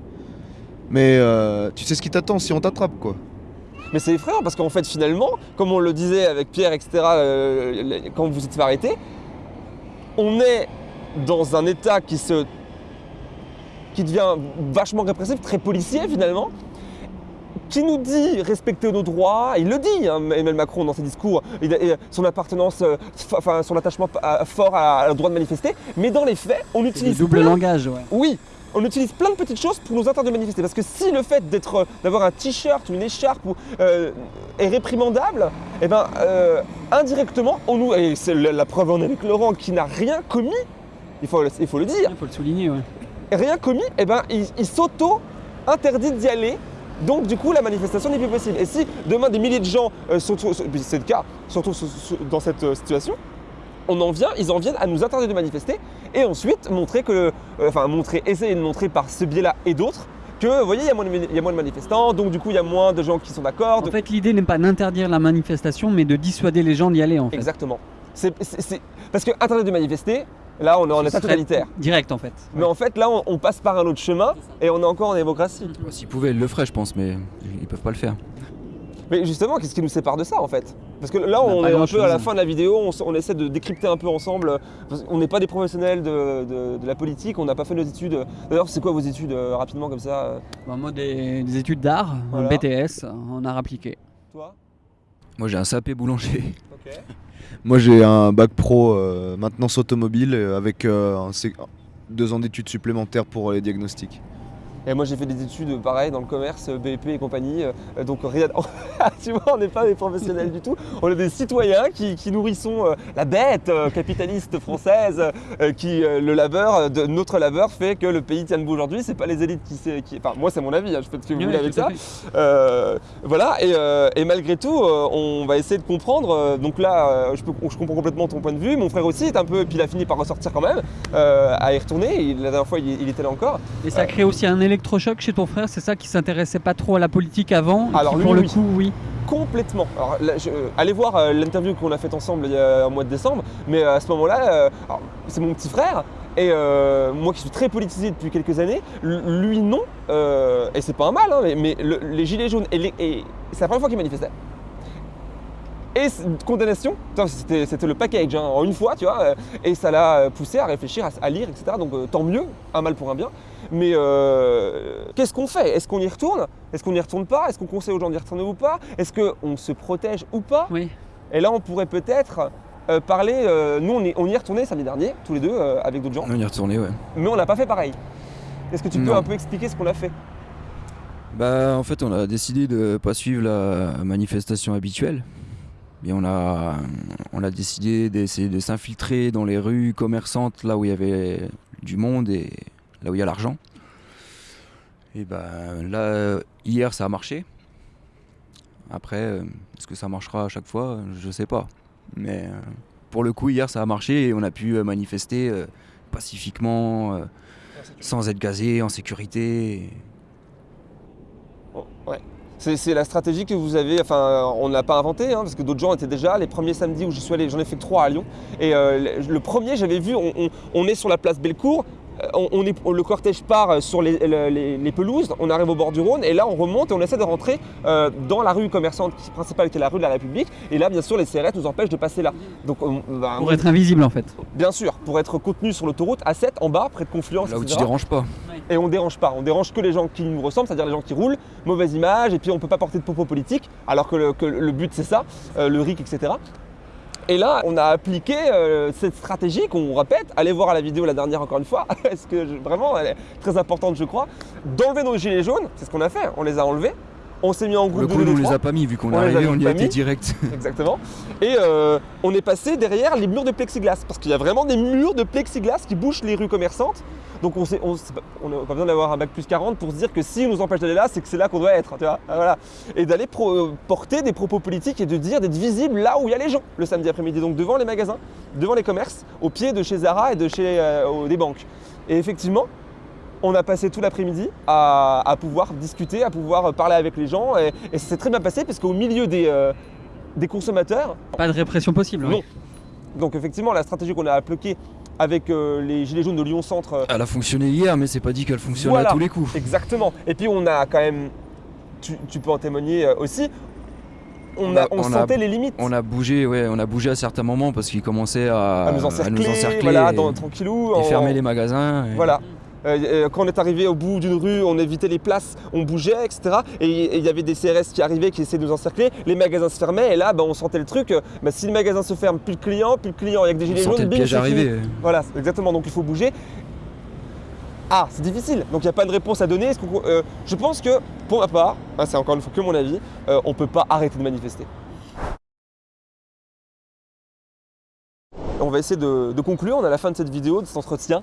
Mais euh, tu sais ce qui t'attend si on t'attrape quoi. Mais c'est effrayant parce qu'en fait, finalement, comme on le disait avec Pierre, etc., euh, quand vous êtes fait arrêter, on est dans un état qui se. qui devient vachement répressif, très policier finalement, qui nous dit respecter nos droits, il le dit, hein, Emmanuel Macron dans ses discours, il a- et son appartenance, euh, enfin son attachement à- fort à, à le droit de manifester, mais dans les faits, on utilise double plein- langage, ouais. Oui, on utilise plein de petites choses pour nous interdire de manifester. Parce que si le fait d'être, euh, d'avoir un t-shirt ou une écharpe ou, euh, est réprimandable, eh ben, euh, indirectement, on nous, et c'est la, la preuve en est avec Laurent qui n'a rien commis, il faut, le- il faut le dire, Il faut le souligner, ouais. rien commis, eh ben, il, il s'auto-interdit d'y aller. Donc du coup, la manifestation n'est plus possible. Et si demain des milliers de gens, euh, retrouvent- c'est le cas, se- se- dans cette euh, situation, on en vient, ils en viennent à nous interdire de manifester et ensuite montrer que, euh, enfin montrer, essayer de montrer par ce biais-là et d'autres que, vous voyez, il y, a moins de- il y a moins de manifestants, donc du coup, il y a moins de gens qui sont d'accord. En de- fait, l'idée n'est pas d'interdire la manifestation, mais de dissuader les gens d'y aller, en fait. Exactement. C'est, Parce que interdire de manifester, là, on est en état totalitaire. Direct, en fait. Mais en fait, là, on, on passe par un autre chemin et on est encore en démocratie. S'ils pouvaient, ils le feraient, je pense, mais ils peuvent pas le faire. Mais justement, qu'est-ce qui nous sépare de ça en fait? Parce que là, On on, est un peu à la fin de la vidéo, on, on essaie de décrypter un peu ensemble. Parce qu'on n'est pas des professionnels de, de- de la politique, on n'a pas fait nos études. D'ailleurs, c'est quoi vos études euh, rapidement comme ça? Bon, moi, des, des études d'art, Voilà. un BTS, en art appliqué. Toi? Moi, j'ai un sapé boulanger. Ok. Moi j'ai un bac pro euh, maintenance automobile euh, avec euh, un deux ans d'études supplémentaires pour les diagnostics. Et moi, j'ai fait des études euh, pareil dans le commerce, euh, BEP et compagnie. euh, donc, rien. tu vois, on n'est pas des professionnels du tout. On est des citoyens qui, qui nourrissons la bête capitaliste française, qui le labeur, de, notre labeur fait que le pays tient debout aujourd'hui. C'est pas les élites qui. qui enfin, moi, c'est mon avis. hein, je fais ce que vous voulez avec ça. Euh, voilà, et, euh, et malgré tout, on va essayer de comprendre. donc là, je, peux- je comprends complètement ton point de vue. Mon frère aussi est un peu, puis il a fini par ressortir quand même, euh, à y retourner. La dernière fois, il, il était là encore. Et ça crée aussi un électrochoc chez ton frère, c'est ça qui s'intéressait pas trop à la politique avant Alors, qui, lui, pour le coup, oui. Complètement. Alors, là, je- euh, allez voir euh, l'interview qu'on a faite ensemble il y a un mois de décembre. Mais euh, à ce moment-là, c'est mon petit frère. Et euh, moi qui suis très politisé depuis quelques années, lui non. Euh, et c'est pas un mal, hein, mais, mais le- les gilets jaunes, et, les- et c'est la première fois qu'il manifestait. Et condamnation, c'était le package hein, en une fois, tu vois, euh, et ça l'a euh, poussé à réfléchir, à, à lire, etc. Donc euh, tant mieux, un mal pour un bien. Mais euh, qu'est-ce qu'on fait? Est-ce qu'on y retourne? Est-ce qu'on n'y retourne pas? Est-ce qu'on conseille aux gens d'y retourner ou pas? Est-ce qu'on se protège ou pas? Oui. Et là, on pourrait peut-être euh, parler. euh, nous, on, est- on y est retourné samedi dernier, tous les deux, euh, avec d'autres gens, On y est retourné, ouais. mais on n'a pas fait pareil. Est-ce que tu peux Non. un peu expliquer ce qu'on a fait? Bah, en fait, on a décidé de pas suivre la manifestation habituelle. On a, décidé d'essayer de s'infiltrer dans les rues commerçantes, là où il y avait du monde et là où il y a l'argent. Et ben là, hier, ça a marché. Après, euh, est-ce que ça marchera à chaque fois? Je sais pas. Mais euh, pour le coup, hier, ça a marché et on a pu euh, manifester pacifiquement, sans être gazé, en sécurité. Oh, Ouais. C'est la stratégie que vous avez, enfin on ne l'a pas inventée, hein, parce que d'autres gens étaient déjà, les premiers samedis où j'y suis allé, j'en ai fait que trois à Lyon, et euh, le, premier j'avais vu, on, on- on est sur la place Bellecour, euh, on, on est, le cortège part sur les, le- les- les pelouses, on arrive au bord du Rhône, et là on remonte et on essaie de rentrer euh, dans la rue commerçante qui- principale qui est la rue de la République, et là bien sûr les CRS nous empêchent de passer là. Donc on- bah, Pour être invisible, en fait. bien sûr, pour être contenu sur l'autoroute A7 en bas, près de Confluence, Là où tu etc. déranges pas. Et on dérange pas, on dérange que les gens qui nous ressemblent, c'est-à-dire les gens qui roulent, mauvaise image, et puis on peut pas porter de propos politiques, alors que le, but c'est ça, euh, le RIC, etc. Et là, on a appliqué euh, cette stratégie qu'on répète, allez voir la vidéo la dernière encore une fois, parce que vraiment elle est très importante je crois, d'enlever nos gilets jaunes, c'est ce qu'on a fait, on les a enlevés, on s'est mis en Pour le groupe coup, nous, on les a pas mis, vu qu'on est arrivé, on y a été direct. Exactement. Et euh, on est passé derrière les murs de plexiglas, parce qu'il y a vraiment des murs de plexiglas qui bouchent les rues commerçantes. Donc on n'a pas- besoin d'avoir un bac plus 40 pour se dire que si on nous empêche d'aller là, c'est que c'est là qu'on doit être. Tu vois Ah, voilà. Et d'aller euh, porter des propos politiques et de dire, d'être visible là où il y a les gens le samedi après-midi. Donc devant les magasins, devant les commerces, au pied de chez Zara et de chez euh, des banques. Et effectivement, on a passé tout l'après-midi à, à pouvoir discuter, à pouvoir parler avec les gens. Et, et ça s'est très bien passé parce qu'au milieu des, euh, des consommateurs, Pas de répression possible. Non. oui. donc effectivement, la stratégie qu'on a appliquée avec euh, les Gilets jaunes de Lyon Centre, euh, Elle a fonctionné hier, mais c'est pas dit qu'elle fonctionne Voilà. à tous les coups. exactement. Et puis on a quand même, tu, tu peux en témoigner euh, aussi, on, a, on sentait les limites On a bougé, ouais, on a bougé à certains moments parce qu'ils commençaient à, à nous encercler, encercler voilà, et, dans, tranquillou. et en- fermer les magasins. et- Voilà. Euh, euh, quand on est arrivé au bout d'une rue, on évitait les places, on bougeait, etc. Et il y avait des CRS qui arrivaient, qui essayaient de nous encercler. Les magasins se fermaient, et là, bah, on sentait le truc. euh, bah, si le magasin se ferme, plus de clients, plus de clients, il y a que des On gilets sentait jaunes, le fini. arriver. Voilà, exactement. Donc il faut bouger. Ah, c'est difficile, donc il n'y a pas de réponse à donner. Euh, je pense que, pour ma part, hein, c'est encore une fois que mon avis, euh, on ne peut pas arrêter de manifester. On va essayer de, de conclure, on est à la fin de cette vidéo, de cet entretien.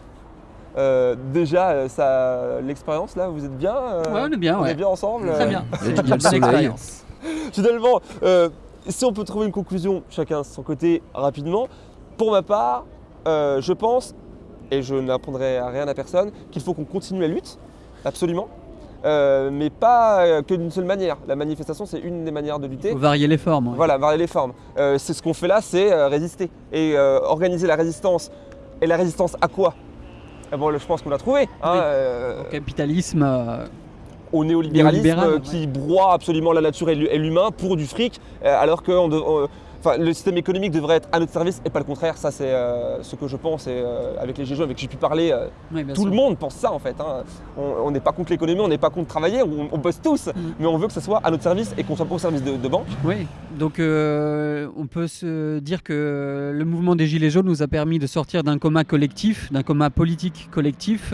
Euh, déjà, euh, ça, l'expérience là, vous êtes bien euh, Ouais, on est bien, On ouais. est bien ensemble Très bien. Il il le soleil. expérience. Finalement, euh, si on peut trouver une conclusion, chacun de son côté, rapidement, pour ma part, euh, je pense, et je n'apprendrai à rien à personne, qu'il faut qu'on continue la lutte, absolument, euh, mais pas que d'une seule manière. La manifestation, c'est une des manières de lutter. Faut varier les formes. ouais. Voilà, varier les formes. Euh, c'est ce qu'on fait là, c'est euh, résister. Et euh, organiser la résistance. Et la résistance à quoi? Eh bon, je pense qu'on l'a trouvé. hein, Oui. euh, Au capitalisme, euh, au néolibéralisme Néolibéral, qui broie absolument la nature et l'hu- et l'humain pour du fric, euh, alors que on de- on- enfin, le système économique devrait être à notre service et pas le contraire. Ça, c'est euh, ce que je pense. Et euh, avec les GG avec qui j'ai pu parler, euh, tout sûr. le monde pense ça en fait. hein. On- n'est pas contre l'économie, on n'est pas contre travailler, on, on bosse tous, Mm. mais on veut que ça soit à notre service et qu'on soit pas au service de, de banque. Oui, donc on peut se dire que le mouvement des Gilets jaunes nous a permis de sortir d'un coma collectif, d'un coma politique collectif,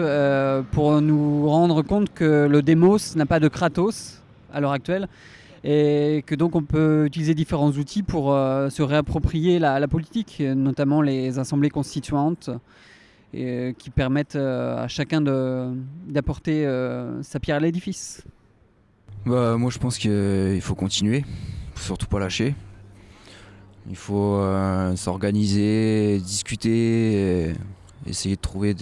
pour nous rendre compte que le démos n'a pas de Kratos à l'heure actuelle, et que donc on peut utiliser différents outils pour euh, se réapproprier la, politique, notamment les assemblées constituantes, euh, qui permettent euh, à chacun d'apporter sa pierre à l'édifice. Bah, moi je pense qu'il faut continuer, surtout pas lâcher. Il faut s'organiser, discuter, essayer de trouver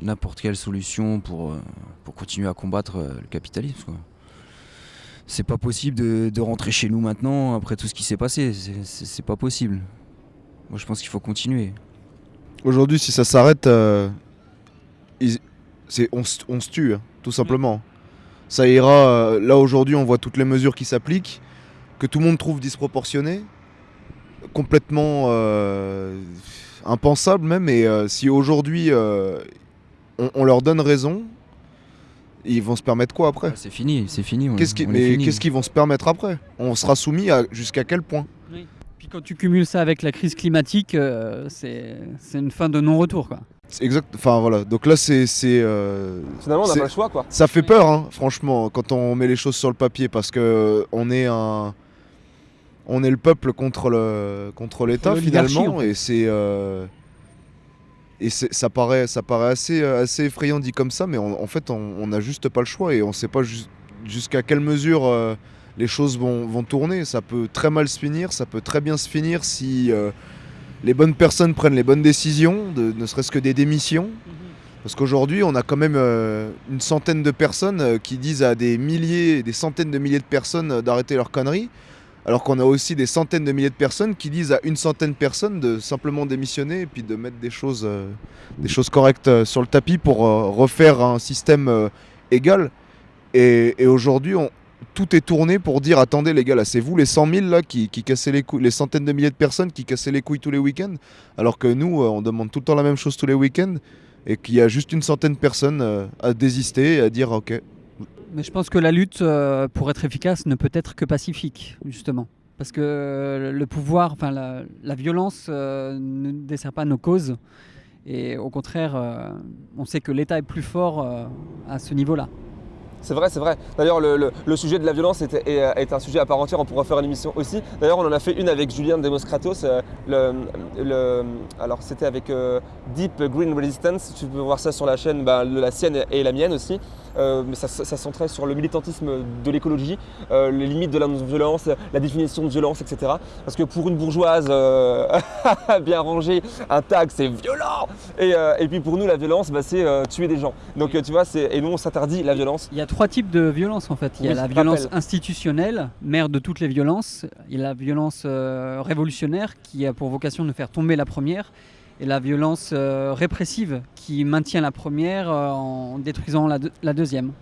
n'importe quelle solution pour, pour continuer à combattre le capitalisme. C'est pas possible de, de rentrer chez nous maintenant après tout ce qui s'est passé, c'est- pas possible. Moi je pense qu'il faut continuer. Aujourd'hui, si ça s'arrête, euh, on, on se tue, hein, tout simplement. Ça ira. euh, là, aujourd'hui, on voit toutes les mesures qui s'appliquent, que tout le monde trouve disproportionnées, complètement euh, impensables même. Et si aujourd'hui, on leur donne raison, ils vont se permettre quoi après Ouais, c'est fini, c'est fini. Qu'est-ce qui- Mais qu'est-ce qu'ils vont se permettre après On sera soumis à jusqu'à quel point Puis quand tu cumules ça avec la crise climatique, euh, c'est une fin de non-retour. quoi. Exact. Enfin voilà. Donc là, c'est euh, Finalement, on n'a pas le choix quoi. Ça fait peur, hein, franchement, quand on met les choses sur le papier, parce que euh, on est un, on est le peuple contre le contre l'État finalement, en fait. et c'est euh, et ça paraît ça paraît assez euh, assez effrayant dit comme ça, mais on- en fait on n'a juste pas le choix et on sait pas jus- jusqu'à quelle mesure euh, les choses vont, vont tourner. Ça peut très mal se finir, ça peut très bien se finir si euh, les bonnes personnes prennent les bonnes décisions, de, ne serait-ce que des démissions. Parce qu'aujourd'hui, on a quand même euh, une centaine de personnes qui disent à des milliers, des centaines de milliers de personnes d'arrêter leurs conneries, alors qu'on a aussi des centaines de milliers de personnes qui disent à une centaine de personnes de simplement démissionner et puis de mettre des choses, euh, correctes euh, sur le tapis pour euh, refaire un système égal. Et, aujourd'hui, tout est tourné pour dire attendez les gars, là c'est vous les 100 000 là qui, qui cassaient les couilles, les centaines de milliers de personnes qui cassaient les couilles tous les week-ends, alors que nous, on demande tout le temps la même chose tous les week-ends et qu'il y a juste une centaine de personnes à désister et à dire ok. Mais je pense que la lutte, euh, pour être efficace, ne peut être que pacifique, justement. Parce que euh, le pouvoir, enfin la, la violence euh, ne dessert pas nos causes. Et au contraire, on sait que l'État est plus fort à ce niveau-là. C'est vrai, c'est vrai. D'ailleurs, le, sujet de la violence est, est- un sujet à part entière. On pourra faire une émission aussi. D'ailleurs, on en a fait une avec Julien Demoskratos. euh, alors, c'était avec euh, Deep Green Resistance. Tu peux voir ça sur la chaîne, le- la sienne et la mienne aussi. Euh, mais ça, ça, centrait sur le militantisme de l'écologie, euh, les limites de la non-violence, la définition de violence, etc. Parce que pour une bourgeoise euh, bien rangée, un tag c'est violent. Et, euh, et puis pour nous, la violence, bah, c'est euh, tuer des gens. Donc euh, tu vois, et nous on s'interdit la violence. Il y a trois types de violences en fait. Il y a Oui, la violence institutionnelle, mère de toutes les violences. Il y a la violence euh, révolutionnaire qui a pour vocation de faire tomber la première. Et la violence répressive qui maintient la première en détruisant la, deux- la deuxième.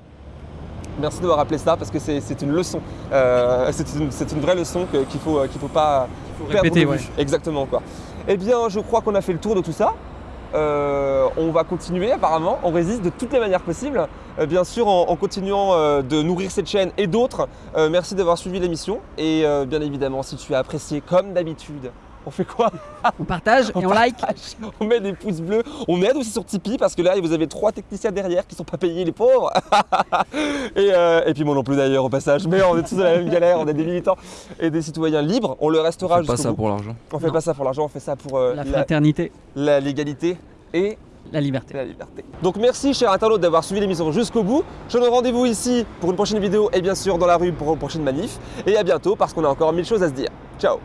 Merci d'avoir rappelé ça parce que c'est une leçon. Euh, c'est une, vraie leçon qu'il faut, qu'il faut pas perdre répéter, de vue. ouais. Exactement quoi. Eh bien, je crois qu'on a fait le tour de tout ça. Euh, on va continuer apparemment, on résiste de toutes les manières possibles, Euh, bien sûr en, continuant euh, de nourrir cette chaîne et d'autres. Merci d'avoir suivi l'émission. Et bien évidemment si tu as apprécié comme d'habitude On fait quoi On partage et on like. On met des pouces bleus. On aide aussi sur Tipeee parce que là, vous avez trois techniciens derrière qui sont pas payés, les pauvres. et, euh, et puis moi non plus d'ailleurs au passage. Mais on est tous dans la même galère. On est des militants et des citoyens libres. On le restera On fait pas jusqu'au ça bout. pour l'argent. On fait Non. pas ça pour l'argent, on fait ça pour euh, La fraternité, la légalité et la liberté. la liberté. Donc merci chers internautes d'avoir suivi l'émission jusqu'au bout. Je donne rendez-vous ici pour une prochaine vidéo et bien sûr dans la rue pour une prochaine manif. Et à bientôt parce qu'on a encore mille choses à se dire. Ciao